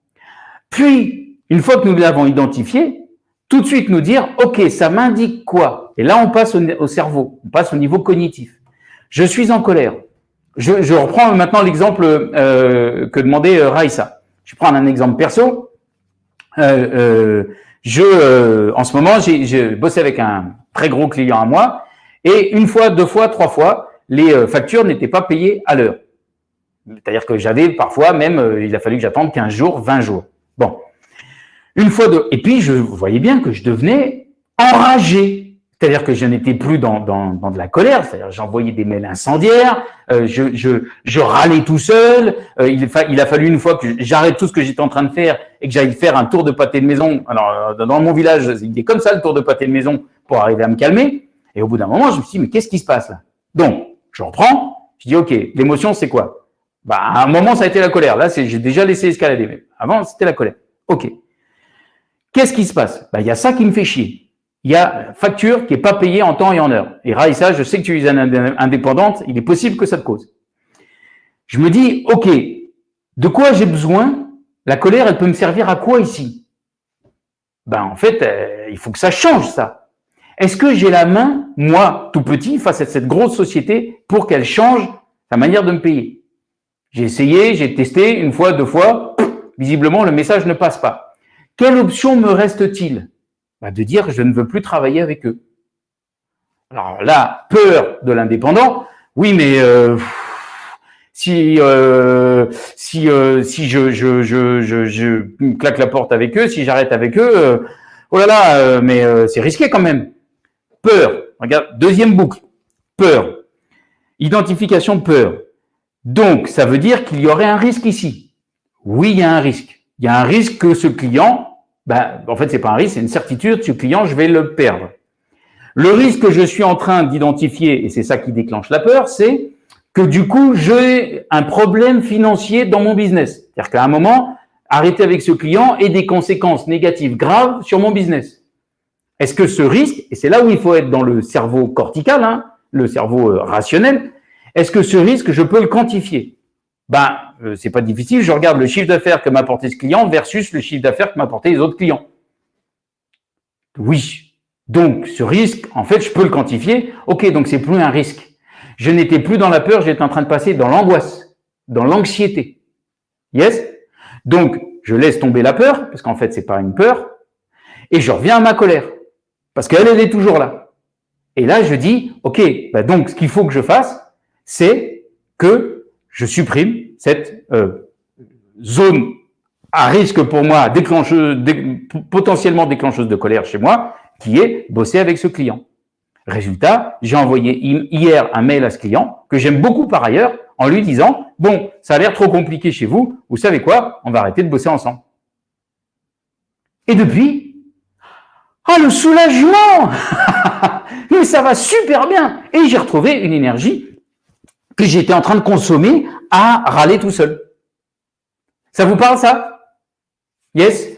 Puis, une fois que nous l'avons identifié, tout de suite nous dire, OK, ça m'indique quoi? Et là, on passe au, cerveau, on passe au niveau cognitif. Je suis en colère. Je, reprends maintenant l'exemple euh, que demandait euh, Raïssa. Je prends un exemple perso. Euh, je, en ce moment, j'ai bossé avec un très gros client à moi et une fois, deux fois, trois fois, les factures n'étaient pas payées à l'heure. C'est-à-dire que j'avais parfois même, euh, il a fallu que j'attende 15 jours, 20 jours. Bon. Une fois de, et puis je voyais bien que je devenais enragé. C'est-à-dire que je n'étais plus dans, dans, dans, de la colère, c'est-à-dire j'envoyais des mails incendiaires, euh, je, je, je râlais tout seul, euh, il, il, a fallu une fois que j'arrête tout ce que j'étais en train de faire et que j'aille faire un tour de pâté de maison. Alors, euh, dans mon village, il est comme ça le tour de pâté de maison pour arriver à me calmer. Et au bout d'un moment, je me suis dit, mais qu'est-ce qui se passe là? Donc, je reprends, je dis, OK, l'émotion, c'est quoi? Bah, À un moment, ça a été la colère. Là, j'ai déjà laissé escalader. Mais avant, c'était la colère. OK. Qu'est-ce qui se passe? Bah, Il y a ça qui me fait chier il y a facture qui n'est pas payée en temps et en heure. Et Raïssa, je sais que tu es indépendante, il est possible que ça te cause. Je me dis, OK, de quoi j'ai besoin? La colère, elle peut me servir à quoi ici? Ben en fait, euh, il faut que ça change ça. Est-ce que j'ai la main, moi, tout petit, face à cette grosse société, pour qu'elle change sa manière de me payer? J'ai essayé, j'ai testé une fois, deux fois, visiblement le message ne passe pas. Quelle option me reste-t-il? Bah, de dire je ne veux plus travailler avec eux. Alors là, peur de l'indépendant, oui, mais euh, si euh, si euh, si je, je, je, je, claque la porte avec eux, si j'arrête avec eux, euh, oh là là, euh, mais c'est risqué quand même. Peur. Regarde, deuxième boucle. Peur. Identification peur. Donc, ça veut dire qu'il y aurait un risque ici. Oui, il y a un risque. Il y a un risque que ce client ben, en fait, c'est pas un risque, c'est une certitude. Ce client, je vais le perdre. Le risque que je suis en train d'identifier, et c'est ça qui déclenche la peur, c'est que du coup, j'ai un problème financier dans mon business. C'est-à-dire qu'à un moment, arrêter avec ce client ait des conséquences négatives graves sur mon business. Est-ce que ce risque, et c'est là où il faut être dans le cerveau cortical, hein, le cerveau euh, rationnel, est-ce que ce risque, je peux le quantifier? Ben, euh, c'est pas difficile. Je regarde le chiffre d'affaires que m'a apporté ce client versus le chiffre d'affaires que m'a apporté les autres clients. Oui. Donc, ce risque, en fait, je peux le quantifier. OK, donc c'est plus un risque. Je n'étais plus dans la peur, j'étais en train de passer dans l'angoisse, dans l'anxiété. Yes? Donc, je laisse tomber la peur, parce qu'en fait, c'est pas une peur, et je reviens à ma colère. Parce qu'elle, elle est toujours là. Et là, je dis, OK, bah donc, ce qu'il faut que je fasse, c'est que je supprime cette euh, zone à risque pour moi, déclencheuse, potentiellement déclencheuse de colère chez moi, qui est bosser avec ce client. Résultat, j'ai envoyé hier un mail à ce client, que j'aime beaucoup par ailleurs, en lui disant, bon, ça a l'air trop compliqué chez vous, vous savez quoi, on va arrêter de bosser ensemble. Et depuis, ah, le soulagement Mais ça va super bien Et j'ai retrouvé une énergie que j'étais en train de consommer à râler tout seul. Ça vous parle ça? Yes?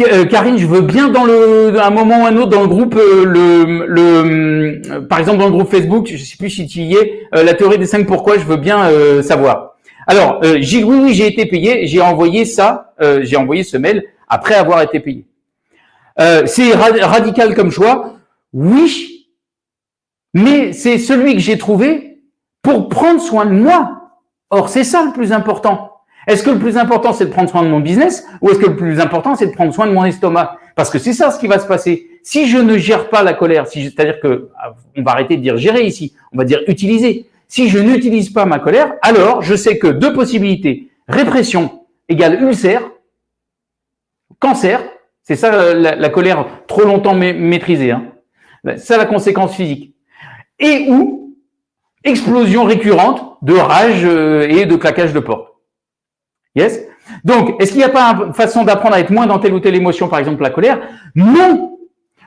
Euh, Karine, je veux bien dans le un moment ou un autre dans le groupe euh, le, le euh, par exemple dans le groupe Facebook, je sais plus si tu y es, la théorie des cinq pourquoi, je veux bien savoir. Alors, j'ai oui oui, j'ai été payé, j'ai envoyé ça, j'ai envoyé ce mail après avoir été payé. c'est radical comme choix, oui, mais c'est celui que j'ai trouvé pour prendre soin de moi. Or, c'est ça le plus important. Est-ce que le plus important, c'est de prendre soin de mon business ou est-ce que le plus important, c'est de prendre soin de mon estomac? Parce que c'est ça ce qui va se passer. Si je ne gère pas la colère, si, c'est-à-dire que on va arrêter de dire gérer ici, on va dire utiliser. Si je n'utilise pas ma colère, alors je sais que deux possibilités. Répression égale ulcère, cancer, c'est ça la, colère trop longtemps maîtrisée. Hein. C'est la conséquence physique. Et ou explosion récurrente de rage euh, et de claquage de porte. Yes? Donc, est-ce qu'il n'y a pas une façon d'apprendre à être moins dans telle ou telle émotion, par exemple la colère? Non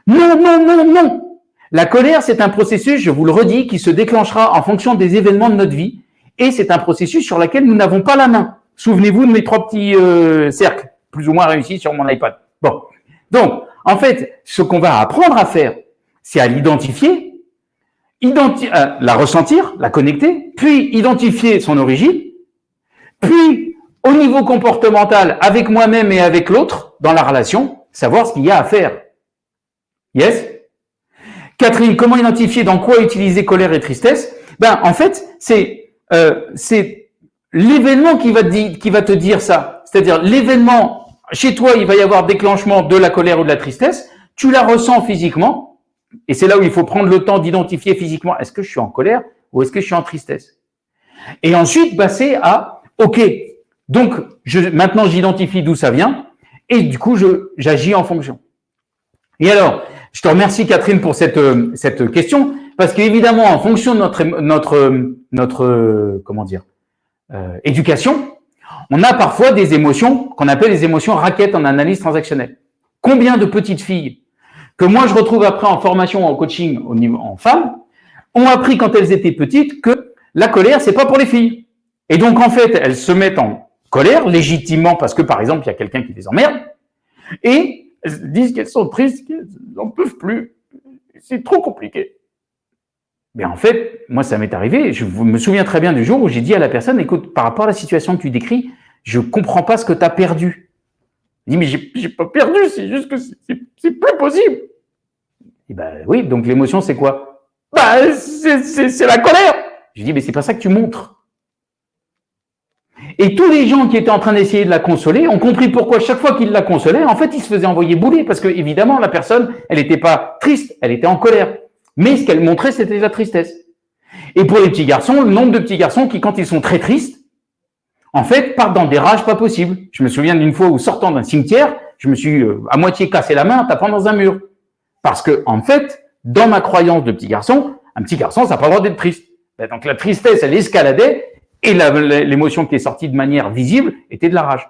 Non, non, non, non La colère, c'est un processus, je vous le redis, qui se déclenchera en fonction des événements de notre vie et c'est un processus sur lequel nous n'avons pas la main. Souvenez-vous de mes trois petits euh, cercles, plus ou moins réussis sur mon iPad. Bon. Donc, en fait, ce qu'on va apprendre à faire, c'est à l'identifier euh, la ressentir, la connecter, puis identifier son origine, puis au niveau comportemental, avec moi-même et avec l'autre, dans la relation, savoir ce qu'il y a à faire. Yes? Catherine, comment identifier dans quoi utiliser colère et tristesse? Ben, en fait, c'est euh, l'événement qui va te dire ça. C'est-à-dire l'événement, chez toi, il va y avoir déclenchement de la colère ou de la tristesse, tu la ressens physiquement, et c'est là où il faut prendre le temps d'identifier physiquement, est-ce que je suis en colère ou est-ce que je suis en tristesse? Et ensuite, passer à, OK, donc je, maintenant j'identifie d'où ça vient et du coup, j'agis en fonction. Et alors, Je te remercie Catherine pour cette, euh, cette question, parce qu'évidemment, en fonction de notre, notre, notre comment dire, euh, éducation, on a parfois des émotions qu'on appelle les émotions raquettes en analyse transactionnelle. Combien de petites filles que moi je retrouve après en formation en coaching au niveau en femmes ont appris quand elles étaient petites que la colère c'est pas pour les filles. Et donc en fait elles se mettent en colère légitimement parce que par exemple il y a quelqu'un qui les emmerde et elles disent qu'elles sont tristes, qu'elles n'en peuvent plus. C'est trop compliqué. Mais en fait, moi, ça m'est arrivé. Je me souviens très bien du jour où j'ai dit à la personne, écoute, par rapport à la situation que tu décris, je comprends pas ce que tu as perdu. Il dit, mais j'ai pas perdu, c'est juste que c'est plus possible. Et ben oui, donc l'émotion, c'est quoi? Bah, c'est la colère. Je dis, mais c'est pas ça que tu montres. Et tous les gens qui étaient en train d'essayer de la consoler ont compris pourquoi chaque fois qu'ils la consolaient, en fait, ils se faisaient envoyer bouler parce que évidemment, la personne, elle n'était pas triste, elle était en colère. Mais ce qu'elle montrait, c'était la tristesse. Et pour les petits garçons, le nombre de petits garçons qui, quand ils sont très tristes, en fait, partent dans des rages pas possibles. Je me souviens d'une fois où, sortant d'un cimetière, je me suis euh, à moitié cassé la main en tapant dans un mur. Parce que, en fait, dans ma croyance de petit garçon, un petit garçon, ça n'a pas le droit d'être triste. Ben, donc la tristesse, elle escaladait, et l'émotion qui est sortie de manière visible était de la rage.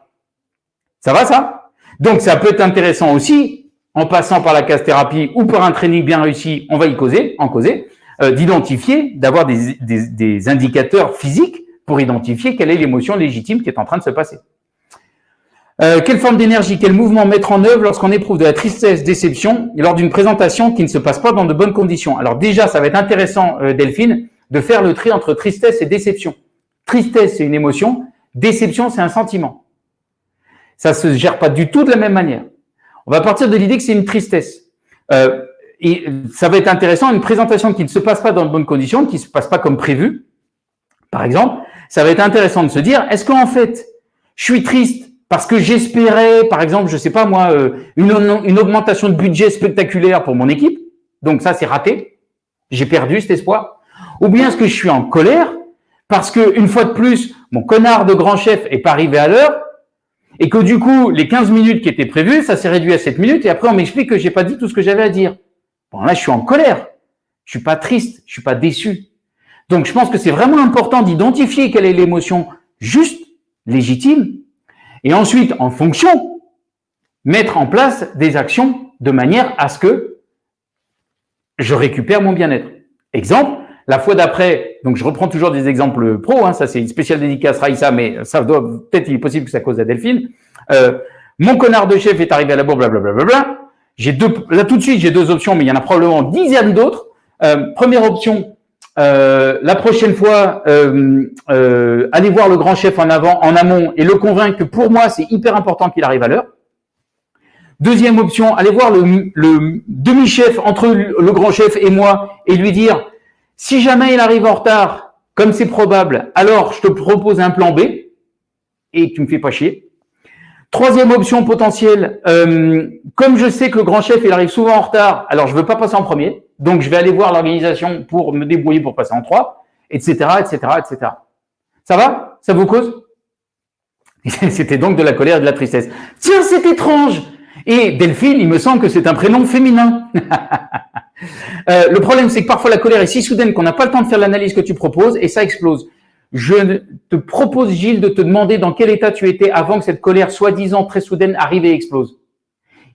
Ça va ça? Donc ça peut être intéressant aussi, en passant par la casse-thérapie ou par un training bien réussi, on va y causer, en causer, euh, d'identifier, d'avoir des, indicateurs physiques pour identifier quelle est l'émotion légitime qui est en train de se passer. Euh, quelle forme d'énergie, quel mouvement mettre en œuvre lorsqu'on éprouve de la tristesse, déception, lors d'une présentation qui ne se passe pas dans de bonnes conditions? Alors déjà, ça va être intéressant, euh, Delphine, de faire le tri entre tristesse et déception. Tristesse, c'est une émotion. Déception, c'est un sentiment. Ça se gère pas du tout de la même manière. On va partir de l'idée que c'est une tristesse. Euh, et ça va être intéressant, une présentation qui ne se passe pas dans de bonnes conditions, qui ne se passe pas comme prévu, par exemple, ça va être intéressant de se dire, est-ce qu'en fait, je suis triste parce que j'espérais, par exemple, je sais pas moi, euh, une, augmentation de budget spectaculaire pour mon équipe, donc ça c'est raté, j'ai perdu cet espoir, ou bien est-ce que je suis en colère parce que une fois de plus, mon connard de grand chef est pas arrivé à l'heure et que du coup, les 15 minutes qui étaient prévues, ça s'est réduit à 7 minutes et après on m'explique que j'ai pas dit tout ce que j'avais à dire. Bon là, je suis en colère. Je suis pas triste, je suis pas déçu. Donc je pense que c'est vraiment important d'identifier quelle est l'émotion juste, légitime et ensuite en fonction mettre en place des actions de manière à ce que je récupère mon bien-être. Exemple, la fois d'après, donc je reprends toujours des exemples pro, hein, ça c'est une spéciale dédicace Raïssa, mais ça doit peut-être il est possible que ça cause à Delphine. Euh, mon connard de chef est arrivé à la bourre, blablabla. J'ai deux, là tout de suite j'ai deux options, mais il y en a probablement dizaines d'autres. Euh, première option, euh, la prochaine fois, euh, euh, allez voir le grand chef en avant, en amont, et le convaincre que pour moi c'est hyper important qu'il arrive à l'heure. Deuxième option, allez voir le, le demi-chef entre le grand chef et moi et lui dire si jamais il arrive en retard, comme c'est probable, alors je te propose un plan B et tu me fais pas chier. Troisième option potentielle, euh, comme je sais que le grand chef il arrive souvent en retard, alors je veux pas passer en premier, donc je vais aller voir l'organisation pour me débrouiller pour passer en trois, etc., etc., etc. Ça va? Ça vous cause? C'était donc de la colère et de la tristesse. Tiens, c'est étrange Et Delphine, il me semble que c'est un prénom féminin. Euh, le problème, c'est que parfois la colère est si soudaine qu'on n'a pas le temps de faire l'analyse que tu proposes et ça explose. Je te propose, Gilles, de te demander dans quel état tu étais avant que cette colère soi-disant très soudaine arrive et explose.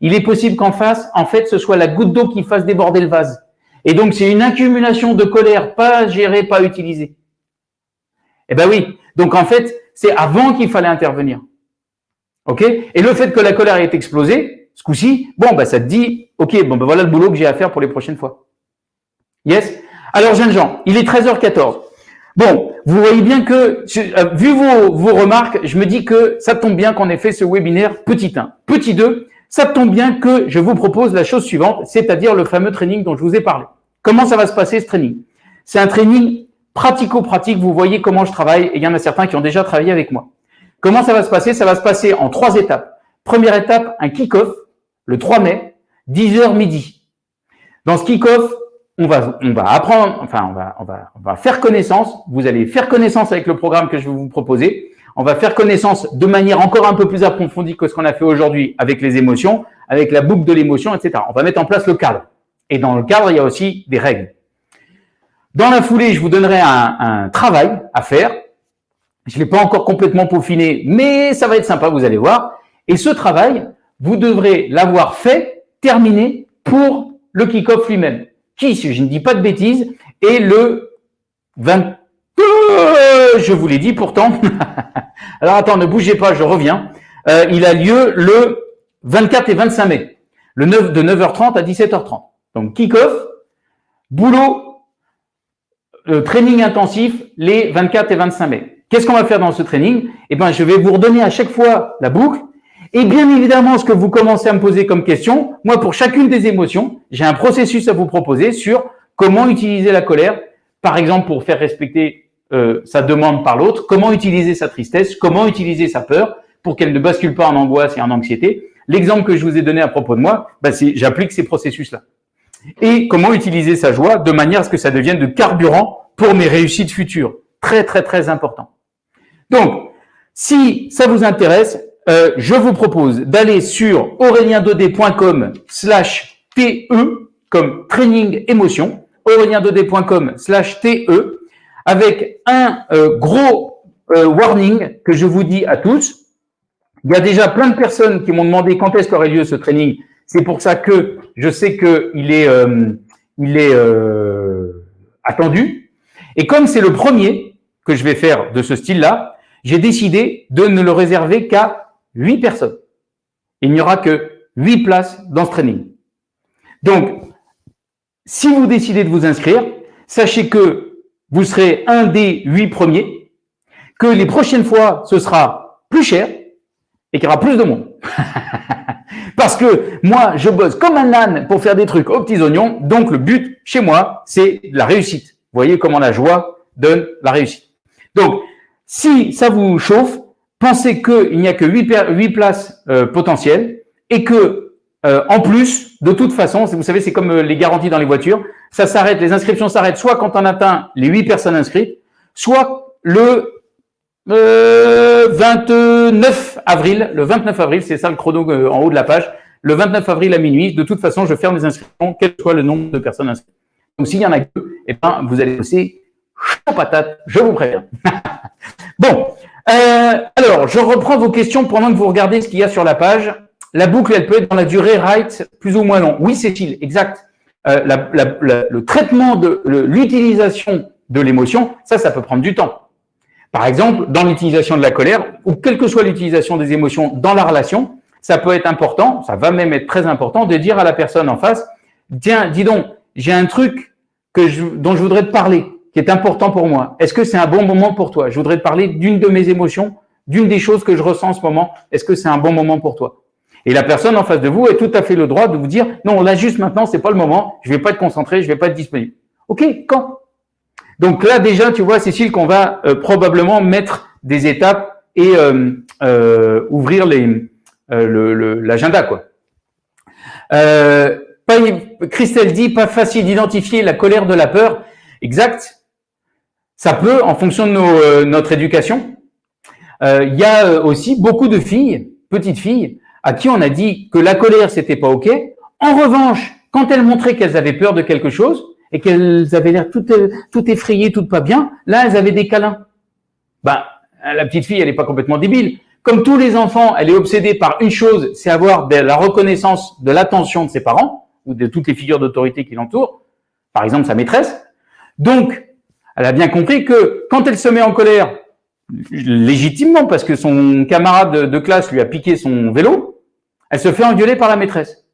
Il est possible qu'en face, en fait, ce soit la goutte d'eau qui fasse déborder le vase. Et donc, c'est une accumulation de colère pas gérée, pas utilisée. Eh ben oui. Donc, en fait, c'est avant qu'il fallait intervenir. OK? Et le fait que la colère ait explosé, ce coup-ci, bon, bah, ça te dit, OK, bon, bah, voilà le boulot que j'ai à faire pour les prochaines fois. Yes? Alors, jeunes gens, il est 13h14. Bon, vous voyez bien que, euh, vu vos, vos remarques, je me dis que ça tombe bien qu'on ait fait ce webinaire petit 1. Petit 2, ça tombe bien que je vous propose la chose suivante, c'est-à-dire le fameux training dont je vous ai parlé. Comment ça va se passer ce training? C'est un training pratico-pratique, vous voyez comment je travaille, et il y en a certains qui ont déjà travaillé avec moi. Comment ça va se passer? Ça va se passer en trois étapes. Première étape, un kick-off le 3 mai, 10h midi. Dans ce kick-off, on va, on va apprendre, enfin, on va, on va, on va faire connaissance. Vous allez faire connaissance avec le programme que je vais vous proposer. On va faire connaissance de manière encore un peu plus approfondie que ce qu'on a fait aujourd'hui avec les émotions, avec la boucle de l'émotion, etc. On va mettre en place le cadre. Et dans le cadre, il y a aussi des règles. Dans la foulée, je vous donnerai un, un travail à faire. Je ne l'ai pas encore complètement peaufiné, mais ça va être sympa, vous allez voir. Et ce travail, vous devrez l'avoir fait, terminé pour le kick-off lui-même. Qui, si je ne dis pas de bêtises, est le 20... Je vous l'ai dit pourtant. Alors attends, ne bougez pas, je reviens. Euh, il a lieu le 24 et 25 mai, le 9 de 9h30 à 17h30. Donc kick-off, boulot, euh, training intensif les 24 et 25 mai. Qu'est-ce qu'on va faire dans ce training? Eh ben, je vais vous redonner à chaque fois la boucle et bien évidemment, ce que vous commencez à me poser comme question, moi, pour chacune des émotions, j'ai un processus à vous proposer sur comment utiliser la colère, par exemple, pour faire respecter euh, sa demande par l'autre, comment utiliser sa tristesse, comment utiliser sa peur pour qu'elle ne bascule pas en angoisse et en anxiété. L'exemple que je vous ai donné à propos de moi, c'est j'applique ces processus-là. Et comment utiliser sa joie de manière à ce que ça devienne de carburant pour mes réussites futures. Très, très, très important. Donc, si ça vous intéresse, euh, je vous propose d'aller sur aureliendodé.com slash TE comme training émotion, aureliendodé.com slash TE avec un euh, gros euh, warning que je vous dis à tous. Il y a déjà plein de personnes qui m'ont demandé quand est-ce qu'aurait lieu ce training. C'est pour ça que je sais qu'il est, il est attendu. Et comme c'est le premier que je vais faire de ce style-là, j'ai décidé de ne le réserver qu'à 8 personnes. Il n'y aura que 8 places dans ce training. Donc, si vous décidez de vous inscrire, sachez que vous serez un des 8 premiers, que les prochaines fois, ce sera plus cher et qu'il y aura plus de monde. Parce que moi, je bosse comme un âne pour faire des trucs aux petits oignons. Donc, le but chez moi, c'est la réussite. Vous voyez comment la joie donne la réussite. Donc, si ça vous chauffe, pensez qu'il n'y a que 8, places euh, potentielles et que, euh, en plus, de toute façon, vous savez, c'est comme euh, les garanties dans les voitures, ça s'arrête, les inscriptions s'arrêtent soit quand on atteint les 8 personnes inscrites, soit le 29 avril, le 29 avril, c'est ça le chrono en haut de la page, le 29 avril à minuit, de toute façon, je ferme les inscriptions, quel que soit le nombre de personnes inscrites. Donc, s'il y en a que, eh ben, vous allez bosser chaud patate, je vous préviens. bon, euh, alors, je reprends vos questions pendant que vous regardez ce qu'il y a sur la page. La boucle, elle peut être dans la durée right plus ou moins long. Oui, Cécile, exact. Euh, le traitement de l'utilisation de l'émotion, ça, ça peut prendre du temps. Par exemple, dans l'utilisation de la colère, ou quelle que soit l'utilisation des émotions dans la relation, ça peut être important, ça va même être très important de dire à la personne en face, tiens, dis donc, j'ai un truc que dont je voudrais te parler qui est important pour moi. Est-ce que c'est un bon moment pour toi? Je voudrais te parler d'une de mes émotions, d'une des choses que je ressens en ce moment. Est-ce que c'est un bon moment pour toi? Et la personne en face de vous a tout à fait le droit de vous dire non, là juste maintenant, c'est pas le moment. Je vais pas être concentré, je vais pas être disponible. Ok, quand? Donc là déjà, tu vois, Cécile, qu'on va euh, probablement mettre des étapes et euh, euh, ouvrir les l'agenda quoi. Christelle dit pas facile d'identifier la colère de la peur. Exact. Ça peut, en fonction de notre éducation. Il y a aussi beaucoup de filles, petites filles, à qui on a dit que la colère, c'était pas OK. En revanche, quand elles montraient qu'elles avaient peur de quelque chose et qu'elles avaient l'air tout, tout effrayées, tout pas bien, là, elles avaient des câlins. Ben, la petite fille, elle n'est pas complètement débile. Comme tous les enfants, elle est obsédée par une chose, c'est avoir de la reconnaissance de l'attention de ses parents ou de toutes les figures d'autorité qui l'entourent. Par exemple, sa maîtresse. Donc, elle a bien compris que quand elle se met en colère, légitimement parce que son camarade de classe lui a piqué son vélo, elle se fait engueuler par la maîtresse,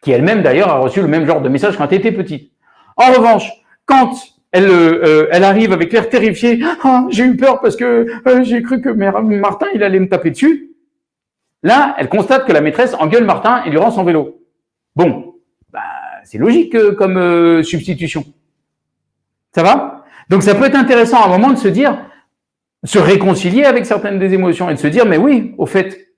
qui elle-même d'ailleurs a reçu le même genre de message quand elle était petite. En revanche, quand elle, euh, elle arrive avec l'air terrifié, ah, j'ai eu peur parce que euh, j'ai cru que Martin il allait me taper dessus. Là, elle constate que la maîtresse engueule Martin et lui rend son vélo. Bon, bah, c'est logique euh, comme substitution. Ça va? Donc ça peut être intéressant à un moment de se dire, se réconcilier avec certaines des émotions et de se dire, mais oui, au fait,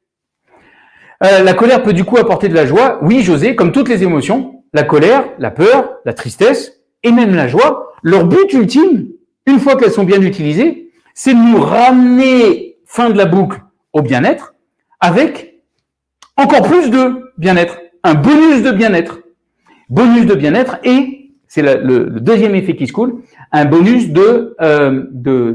euh, la colère peut du coup apporter de la joie. Oui, José, comme toutes les émotions, la colère, la peur, la tristesse et même la joie, leur but ultime, une fois qu'elles sont bien utilisées, c'est de nous ramener, fin de la boucle, au bien-être, avec encore plus de bien-être, un bonus de bien-être. bonus de bien-être et, c'est le, deuxième effet qui se coule, un bonus de euh,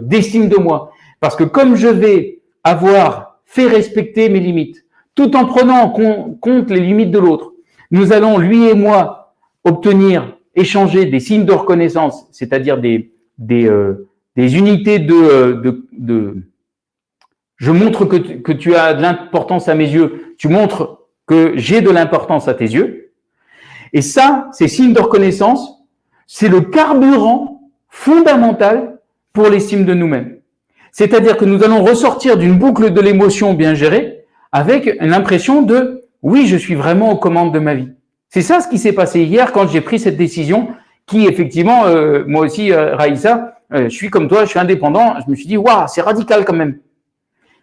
d'estime de, moi. Parce que comme je vais avoir fait respecter mes limites, tout en prenant en compte les limites de l'autre, nous allons, lui et moi, obtenir, échanger des signes de reconnaissance, c'est-à-dire des, des, euh, des unités de, euh, de, de, je montre que tu, que tu as de l'importance à mes yeux, tu montres que j'ai de l'importance à tes yeux. Et ça, ces signes de reconnaissance, c'est le carburant fondamental pour l'estime de nous-mêmes. C'est-à-dire que nous allons ressortir d'une boucle de l'émotion bien gérée avec l'impression de oui, je suis vraiment aux commandes de ma vie. C'est ça ce qui s'est passé hier quand j'ai pris cette décision qui effectivement, euh, moi aussi, euh, euh, je suis comme toi, je suis indépendant, je me suis dit, waouh, c'est radical quand même.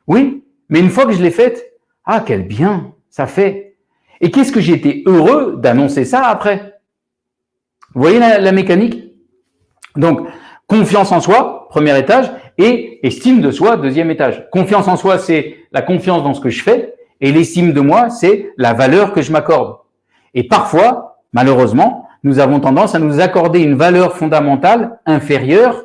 Oui, mais une fois que je l'ai faite, ah, quel bien ça fait. Et qu'est-ce que j'ai été heureux d'annoncer ça après? Vous voyez la mécanique? Donc, confiance en soi, premier étage, et estime de soi, deuxième étage. Confiance en soi, c'est la confiance dans ce que je fais, et l'estime de moi, c'est la valeur que je m'accorde. Et parfois, malheureusement, nous avons tendance à nous accorder une valeur fondamentale inférieure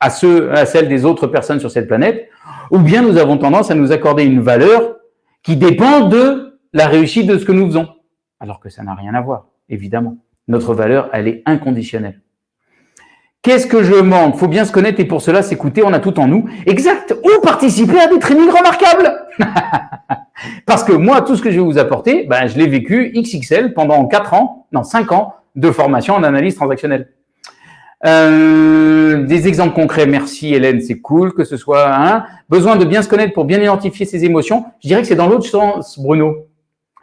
à, ceux, à celle des autres personnes sur cette planète, ou bien nous avons tendance à nous accorder une valeur qui dépend de la réussite de ce que nous faisons. Alors que ça n'a rien à voir, évidemment. Notre valeur, elle est inconditionnelle. Qu'est-ce que je manque? Faut bien se connaître et pour cela s'écouter, on a tout en nous. Exact. Ou participer à des trainings remarquables? Parce que moi, tout ce que je vais vous apporter, ben, je l'ai vécu XXL pendant 4 ans, non 5 ans de formation en analyse transactionnelle. Euh, des exemples concrets, merci Hélène, c'est cool que ce soit un. Besoin de bien se connaître pour bien identifier ses émotions. Je dirais que c'est dans l'autre sens, Bruno.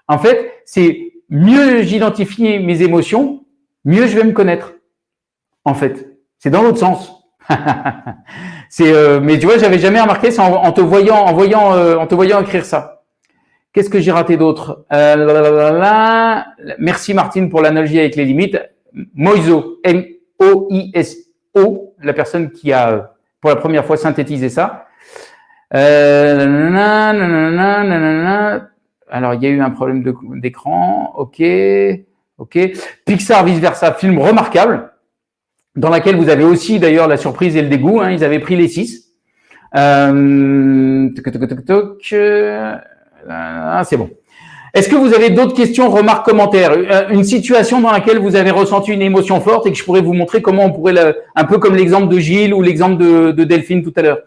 En fait, c'est mieux j'identifie mes émotions, mieux je vais me connaître. En fait, c'est dans l'autre sens. c'est, euh, mais tu vois, j'avais jamais remarqué ça en, te voyant, en voyant, euh, en te voyant écrire ça. Qu'est-ce que j'ai raté d'autre euh, Merci Martine pour l'analogie avec les limites. Moiso, M-O-I-S-O, la personne qui a pour la première fois synthétisé ça. Alors, il y a eu un problème d'écran. Ok, ok. Pixar vice versa, film remarquable dans laquelle vous avez aussi d'ailleurs la surprise et le dégoût. Hein, ils avaient pris les six. Euh, ah, c'est bon. Est-ce que vous avez d'autres questions, remarques, commentaires? Euh, Une situation dans laquelle vous avez ressenti une émotion forte et que je pourrais vous montrer comment on pourrait, un peu comme l'exemple de Gilles ou l'exemple de, de, Delphine tout à l'heure.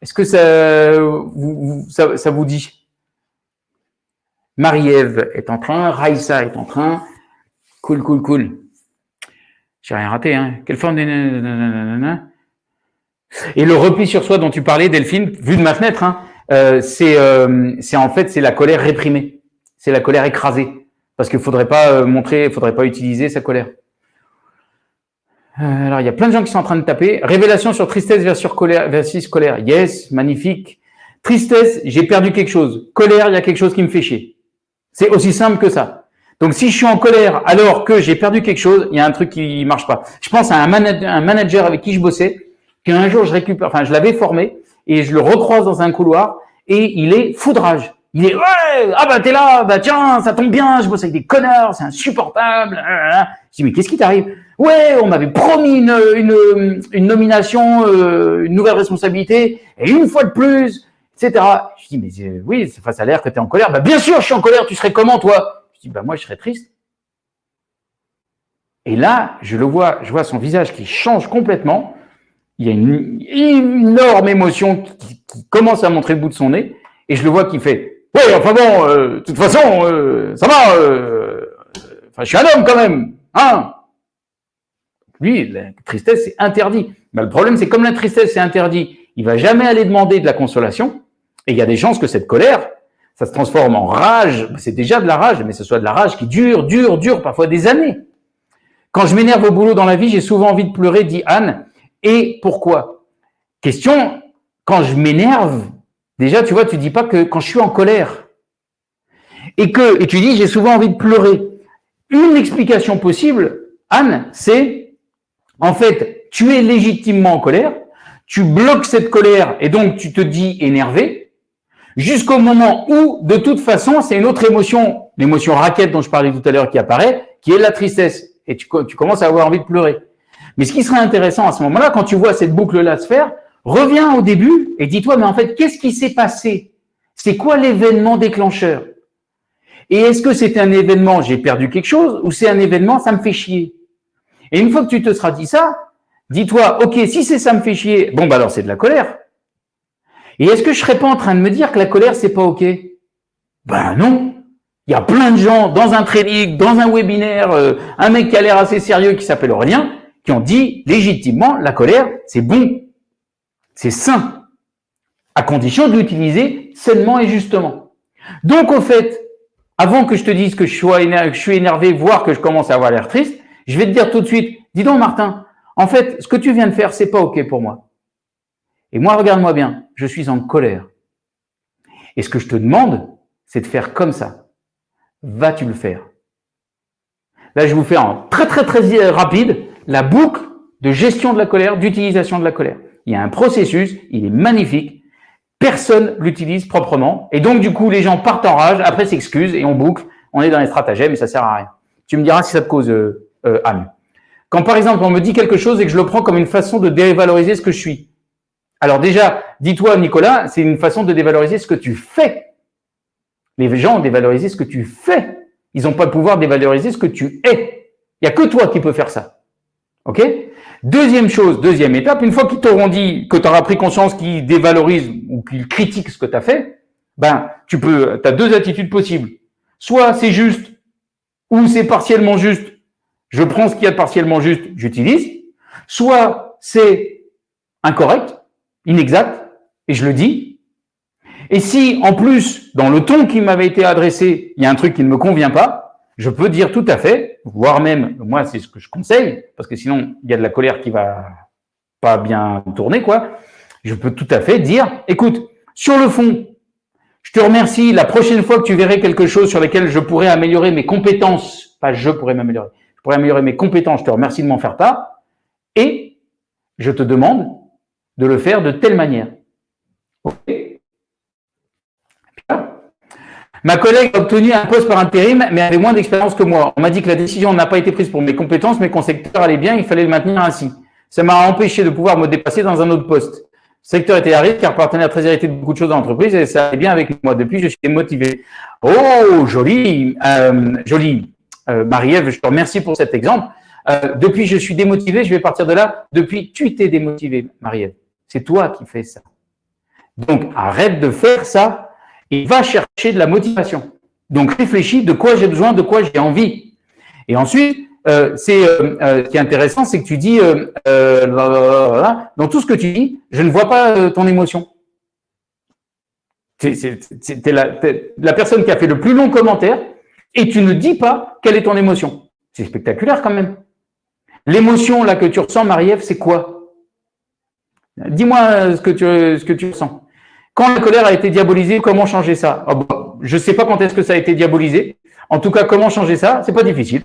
Est-ce que ça vous, ça vous dit? Marie-Ève est en train, Raïssa est en train. Cool, cool, cool. J'ai rien raté, hein. Quelle forme de... Et le repli sur soi dont tu parlais, Delphine, vu de ma fenêtre, hein, euh, c'est euh, en fait c'est la colère réprimée, c'est la colère écrasée, parce qu'il faudrait pas euh, montrer, faudrait pas utiliser sa colère. Alors il y a plein de gens qui sont en train de taper. Révélation sur tristesse versus colère, versus colère. Yes, magnifique. Tristesse, j'ai perdu quelque chose. Colère, il y a quelque chose qui me fait chier. C'est aussi simple que ça. Donc, si je suis en colère alors que j'ai perdu quelque chose, il y a un truc qui marche pas. Je pense à un, manager, avec qui je bossais, qu'un jour je récupère, enfin, je l'avais formé et je le recroise dans un couloir et il est foudrage. Il est ouais, ah bah t'es là, bah tiens, ça tombe bien, je bosse avec des connards, c'est insupportable. Je dis mais qu'est-ce qui t'arrive? Ouais, on m'avait promis une, une, une nomination, euh, une nouvelle responsabilité, et une fois de plus, etc. Je dis mais euh, oui, ça a l'air que tu es en colère. Bah bien sûr, je suis en colère. Tu serais comment toi? Dis, bah, moi, je serais triste. Et là, je le vois, je vois son visage qui change complètement. Il y a une énorme émotion qui, commence à montrer le bout de son nez. Et je le vois qui fait, oui, enfin bon, euh, de toute façon, euh, ça va, euh, je suis un homme quand même, hein. Lui, la tristesse, c'est interdit. Le problème, c'est comme la tristesse, c'est interdit, il va jamais aller demander de la consolation. Et il y a des chances que cette colère, ça se transforme en rage, c'est déjà de la rage, mais ce soit de la rage qui dure, dure, dure, parfois des années. Quand je m'énerve au boulot dans la vie, j'ai souvent envie de pleurer, dit Anne. Et pourquoi? Question, quand je m'énerve, déjà, tu vois, tu dis pas que quand je suis en colère. Et que, et tu dis, j'ai souvent envie de pleurer. Une explication possible, Anne, c'est, en fait, tu es légitimement en colère, tu bloques cette colère et donc tu te dis énervé, jusqu'au moment où, de toute façon, c'est une autre émotion, l'émotion raquette dont je parlais tout à l'heure qui apparaît, qui est la tristesse. Et tu, commences à avoir envie de pleurer. Mais ce qui serait intéressant à ce moment-là, quand tu vois cette boucle-là se faire, reviens au début et dis-toi, mais en fait, qu'est-ce qui s'est passé? C'est quoi l'événement déclencheur? Et est-ce que c'est un événement, j'ai perdu quelque chose, ou c'est un événement, ça me fait chier? Et une fois que tu te seras dit ça, dis-toi, ok, si c'est ça me fait chier, bon, bah alors c'est de la colère. Et est-ce que je serais pas en train de me dire que la colère, c'est pas ok? Ben non. Il y a plein de gens dans un training, dans un webinaire, euh, un mec qui a l'air assez sérieux qui s'appelle Aurélien, qui ont dit légitimement la colère, c'est bon, c'est sain, à condition de l'utiliser sainement et justement. Donc au fait, avant que je te dise que je, suis énervé, voire que je commence à avoir l'air triste, je vais te dire tout de suite, dis donc Martin, en fait, ce que tu viens de faire, c'est pas OK pour moi. Et moi, regarde-moi bien, je suis en colère. Et ce que je te demande, c'est de faire comme ça. Vas-tu le faire? Là, je vous fais en très très très rapide la boucle de gestion de la colère, d'utilisation de la colère. Il y a un processus, il est magnifique, personne l'utilise proprement, et donc du coup, les gens partent en rage, après s'excusent, et on boucle, on est dans les stratagèmes, et ça sert à rien. Tu me diras si ça te cause euh, euh. Quand par exemple, on me dit quelque chose et que je le prends comme une façon de dévaloriser ce que je suis. Alors déjà, dis-toi, Nicolas, c'est une façon de dévaloriser ce que tu fais. Les gens ont dévalorisé ce que tu fais. Ils n'ont pas le pouvoir de dévaloriser ce que tu es. Il n'y a que toi qui peux faire ça. OK? Deuxième chose, deuxième étape, une fois qu'ils t'auront dit que tu auras pris conscience qu'ils dévalorisent ou qu'ils critiquent ce que tu as fait, ben, tu peux, as deux attitudes possibles. Soit c'est juste, ou c'est partiellement juste, je prends ce qu'il y a de partiellement juste, j'utilise. Soit c'est incorrect, inexact, et je le dis. Et si, en plus, dans le ton qui m'avait été adressé, il y a un truc qui ne me convient pas, je peux dire tout à fait, voire même, moi, c'est ce que je conseille, parce que sinon, il y a de la colère qui va pas bien tourner, quoi. Je peux tout à fait dire, écoute, sur le fond, je te remercie. La prochaine fois que tu verrais quelque chose sur lequel je pourrais améliorer mes compétences, pas je pourrais m'améliorer, je pourrais améliorer mes compétences, je te remercie de m'en faire part. Et je te demande de le faire de telle manière. Ma collègue a obtenu un poste par intérim, mais avait moins d'expérience que moi. On m'a dit que la décision n'a pas été prise pour mes compétences, mais qu'on secteur allait bien, il fallait le maintenir ainsi. Ça m'a empêché de pouvoir me dépasser dans un autre poste. Le secteur était à risque car partenaire très hérité de beaucoup de choses dans l'entreprise et ça allait bien avec moi. Depuis, je suis motivé. Oh, joli, euh, joli. Euh, Marie-Ève, je te remercie pour cet exemple. Euh, depuis, je suis démotivé, je vais partir de là. Depuis, tu t'es démotivé, Marie-Ève. C'est toi qui fais ça. Donc, arrête de faire ça et va chercher de la motivation. Donc, réfléchis de quoi j'ai besoin, de quoi j'ai envie. Et ensuite, euh, c'est euh, euh, ce qui est intéressant, c'est que tu dis, dans tout ce que tu dis, je ne vois pas ton émotion. C'est la, la personne qui a fait le plus long commentaire et tu ne dis pas quelle est ton émotion. C'est spectaculaire quand même. L'émotion là que tu ressens, Marie-Ève, c'est quoi? Dis-moi ce que tu ce que tu ressens. Quand la colère a été diabolisée, comment changer ça? Oh, Je ne sais pas quand est-ce que ça a été diabolisé. En tout cas, comment changer ça? C'est pas difficile.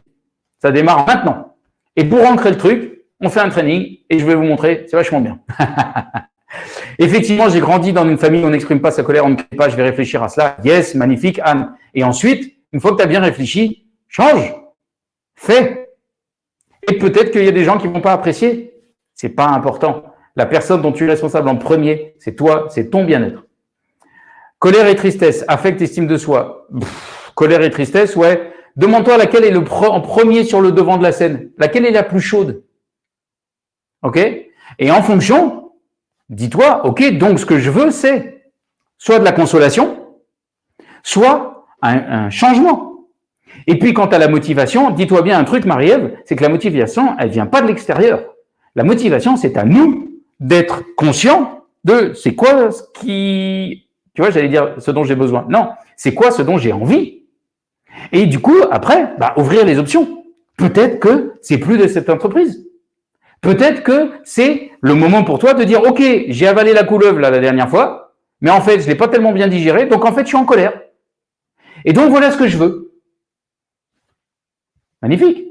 Ça démarre maintenant. Et pour ancrer le truc, on fait un training et je vais vous montrer, c'est vachement bien. Effectivement, j'ai grandi dans une famille où on n'exprime pas sa colère, on ne crie pas, je vais réfléchir à cela. Yes, magnifique, Anne. Et ensuite, une fois que tu as bien réfléchi, change, fais. Et peut-être qu'il y a des gens qui vont pas apprécier. C'est pas important. La personne dont tu es responsable en premier, c'est toi, c'est ton bien-être. Colère et tristesse, affect, estime de soi. colère et tristesse, ouais. Demande-toi laquelle est le en premier sur le devant de la scène. Laquelle est la plus chaude? Ok? Et en fonction, dis-toi, ok, donc ce que je veux, c'est soit de la consolation, soit un, changement. Et puis, quant à la motivation, dis-toi bien un truc, Marie-Ève, c'est que la motivation, elle vient pas de l'extérieur. La motivation, c'est à nous d'être conscient de c'est quoi ce qui, tu vois, j'allais dire ce dont j'ai besoin. Non, c'est quoi ce dont j'ai envie. Et du coup, après, bah, ouvrir les options. Peut-être que c'est plus de cette entreprise. Peut-être que c'est le moment pour toi de dire, OK, j'ai avalé la couleuvre là, la dernière fois, mais en fait, je l'ai pas tellement bien digéré, donc en fait, je suis en colère. Et donc, voilà ce que je veux. Magnifique.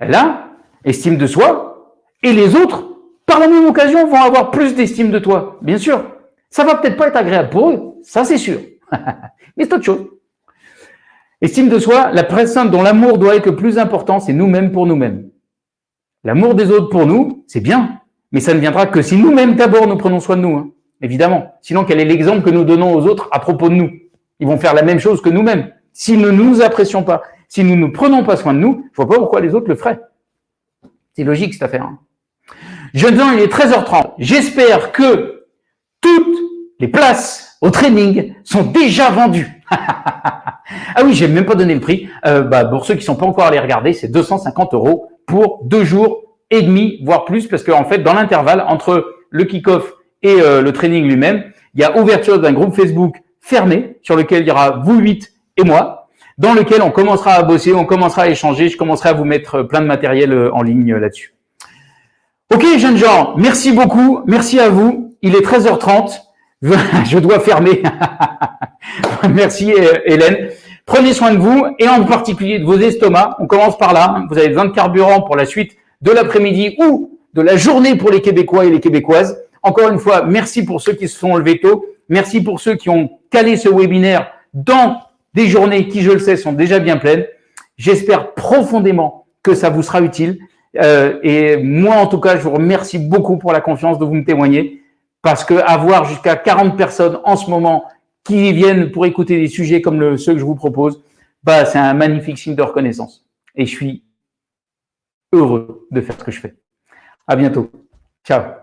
Là, estime de soi, et les autres par la même occasion, vont avoir plus d'estime de toi. Bien sûr, ça va peut-être pas être agréable pour eux, ça c'est sûr. Mais c'est autre chose. Estime de soi, la personne dont l'amour doit être le plus important, c'est nous-mêmes pour nous-mêmes. L'amour des autres pour nous, c'est bien, mais ça ne viendra que si nous-mêmes d'abord nous prenons soin de nous, hein. évidemment. Sinon, quel est l'exemple que nous donnons aux autres à propos de nous? Ils vont faire la même chose que nous-mêmes. Si nous ne nous apprécions pas, si nous ne prenons pas soin de nous, je vois pas pourquoi les autres le feraient. C'est logique cette affaire. Hein. Jeunes gens, il est 13h30. J'espère que toutes les places au training sont déjà vendues. ah oui, j'ai même pas donné le prix. Euh, bah, pour ceux qui sont pas encore allés regarder, c'est 250 euros pour deux jours et demi, voire plus, parce qu'en fait, dans l'intervalle entre le kick-off et euh, le training lui-même, il y a ouverture d'un groupe Facebook fermé sur lequel il y aura vous huit et moi, dans lequel on commencera à bosser, on commencera à échanger, je commencerai à vous mettre plein de matériel euh, en ligne là-dessus. Ok, jeunes gens, merci beaucoup, merci à vous. Il est 13h30, je dois fermer. merci Hélène. Prenez soin de vous et en particulier de vos estomacs. On commence par là. Vous avez besoin de carburant pour la suite de l'après-midi ou de la journée pour les Québécois et les Québécoises. Encore une fois, merci pour ceux qui se sont levés tôt. Merci pour ceux qui ont calé ce webinaire dans des journées qui, je le sais, sont déjà bien pleines. J'espère profondément que ça vous sera utile. Euh, et moi, en tout cas, je vous remercie beaucoup pour la confiance de vous me témoigner parce que avoir jusqu'à 40 personnes en ce moment qui viennent pour écouter des sujets comme ceux que je vous propose, bah, c'est un magnifique signe de reconnaissance. Et je suis heureux de faire ce que je fais. À bientôt. Ciao.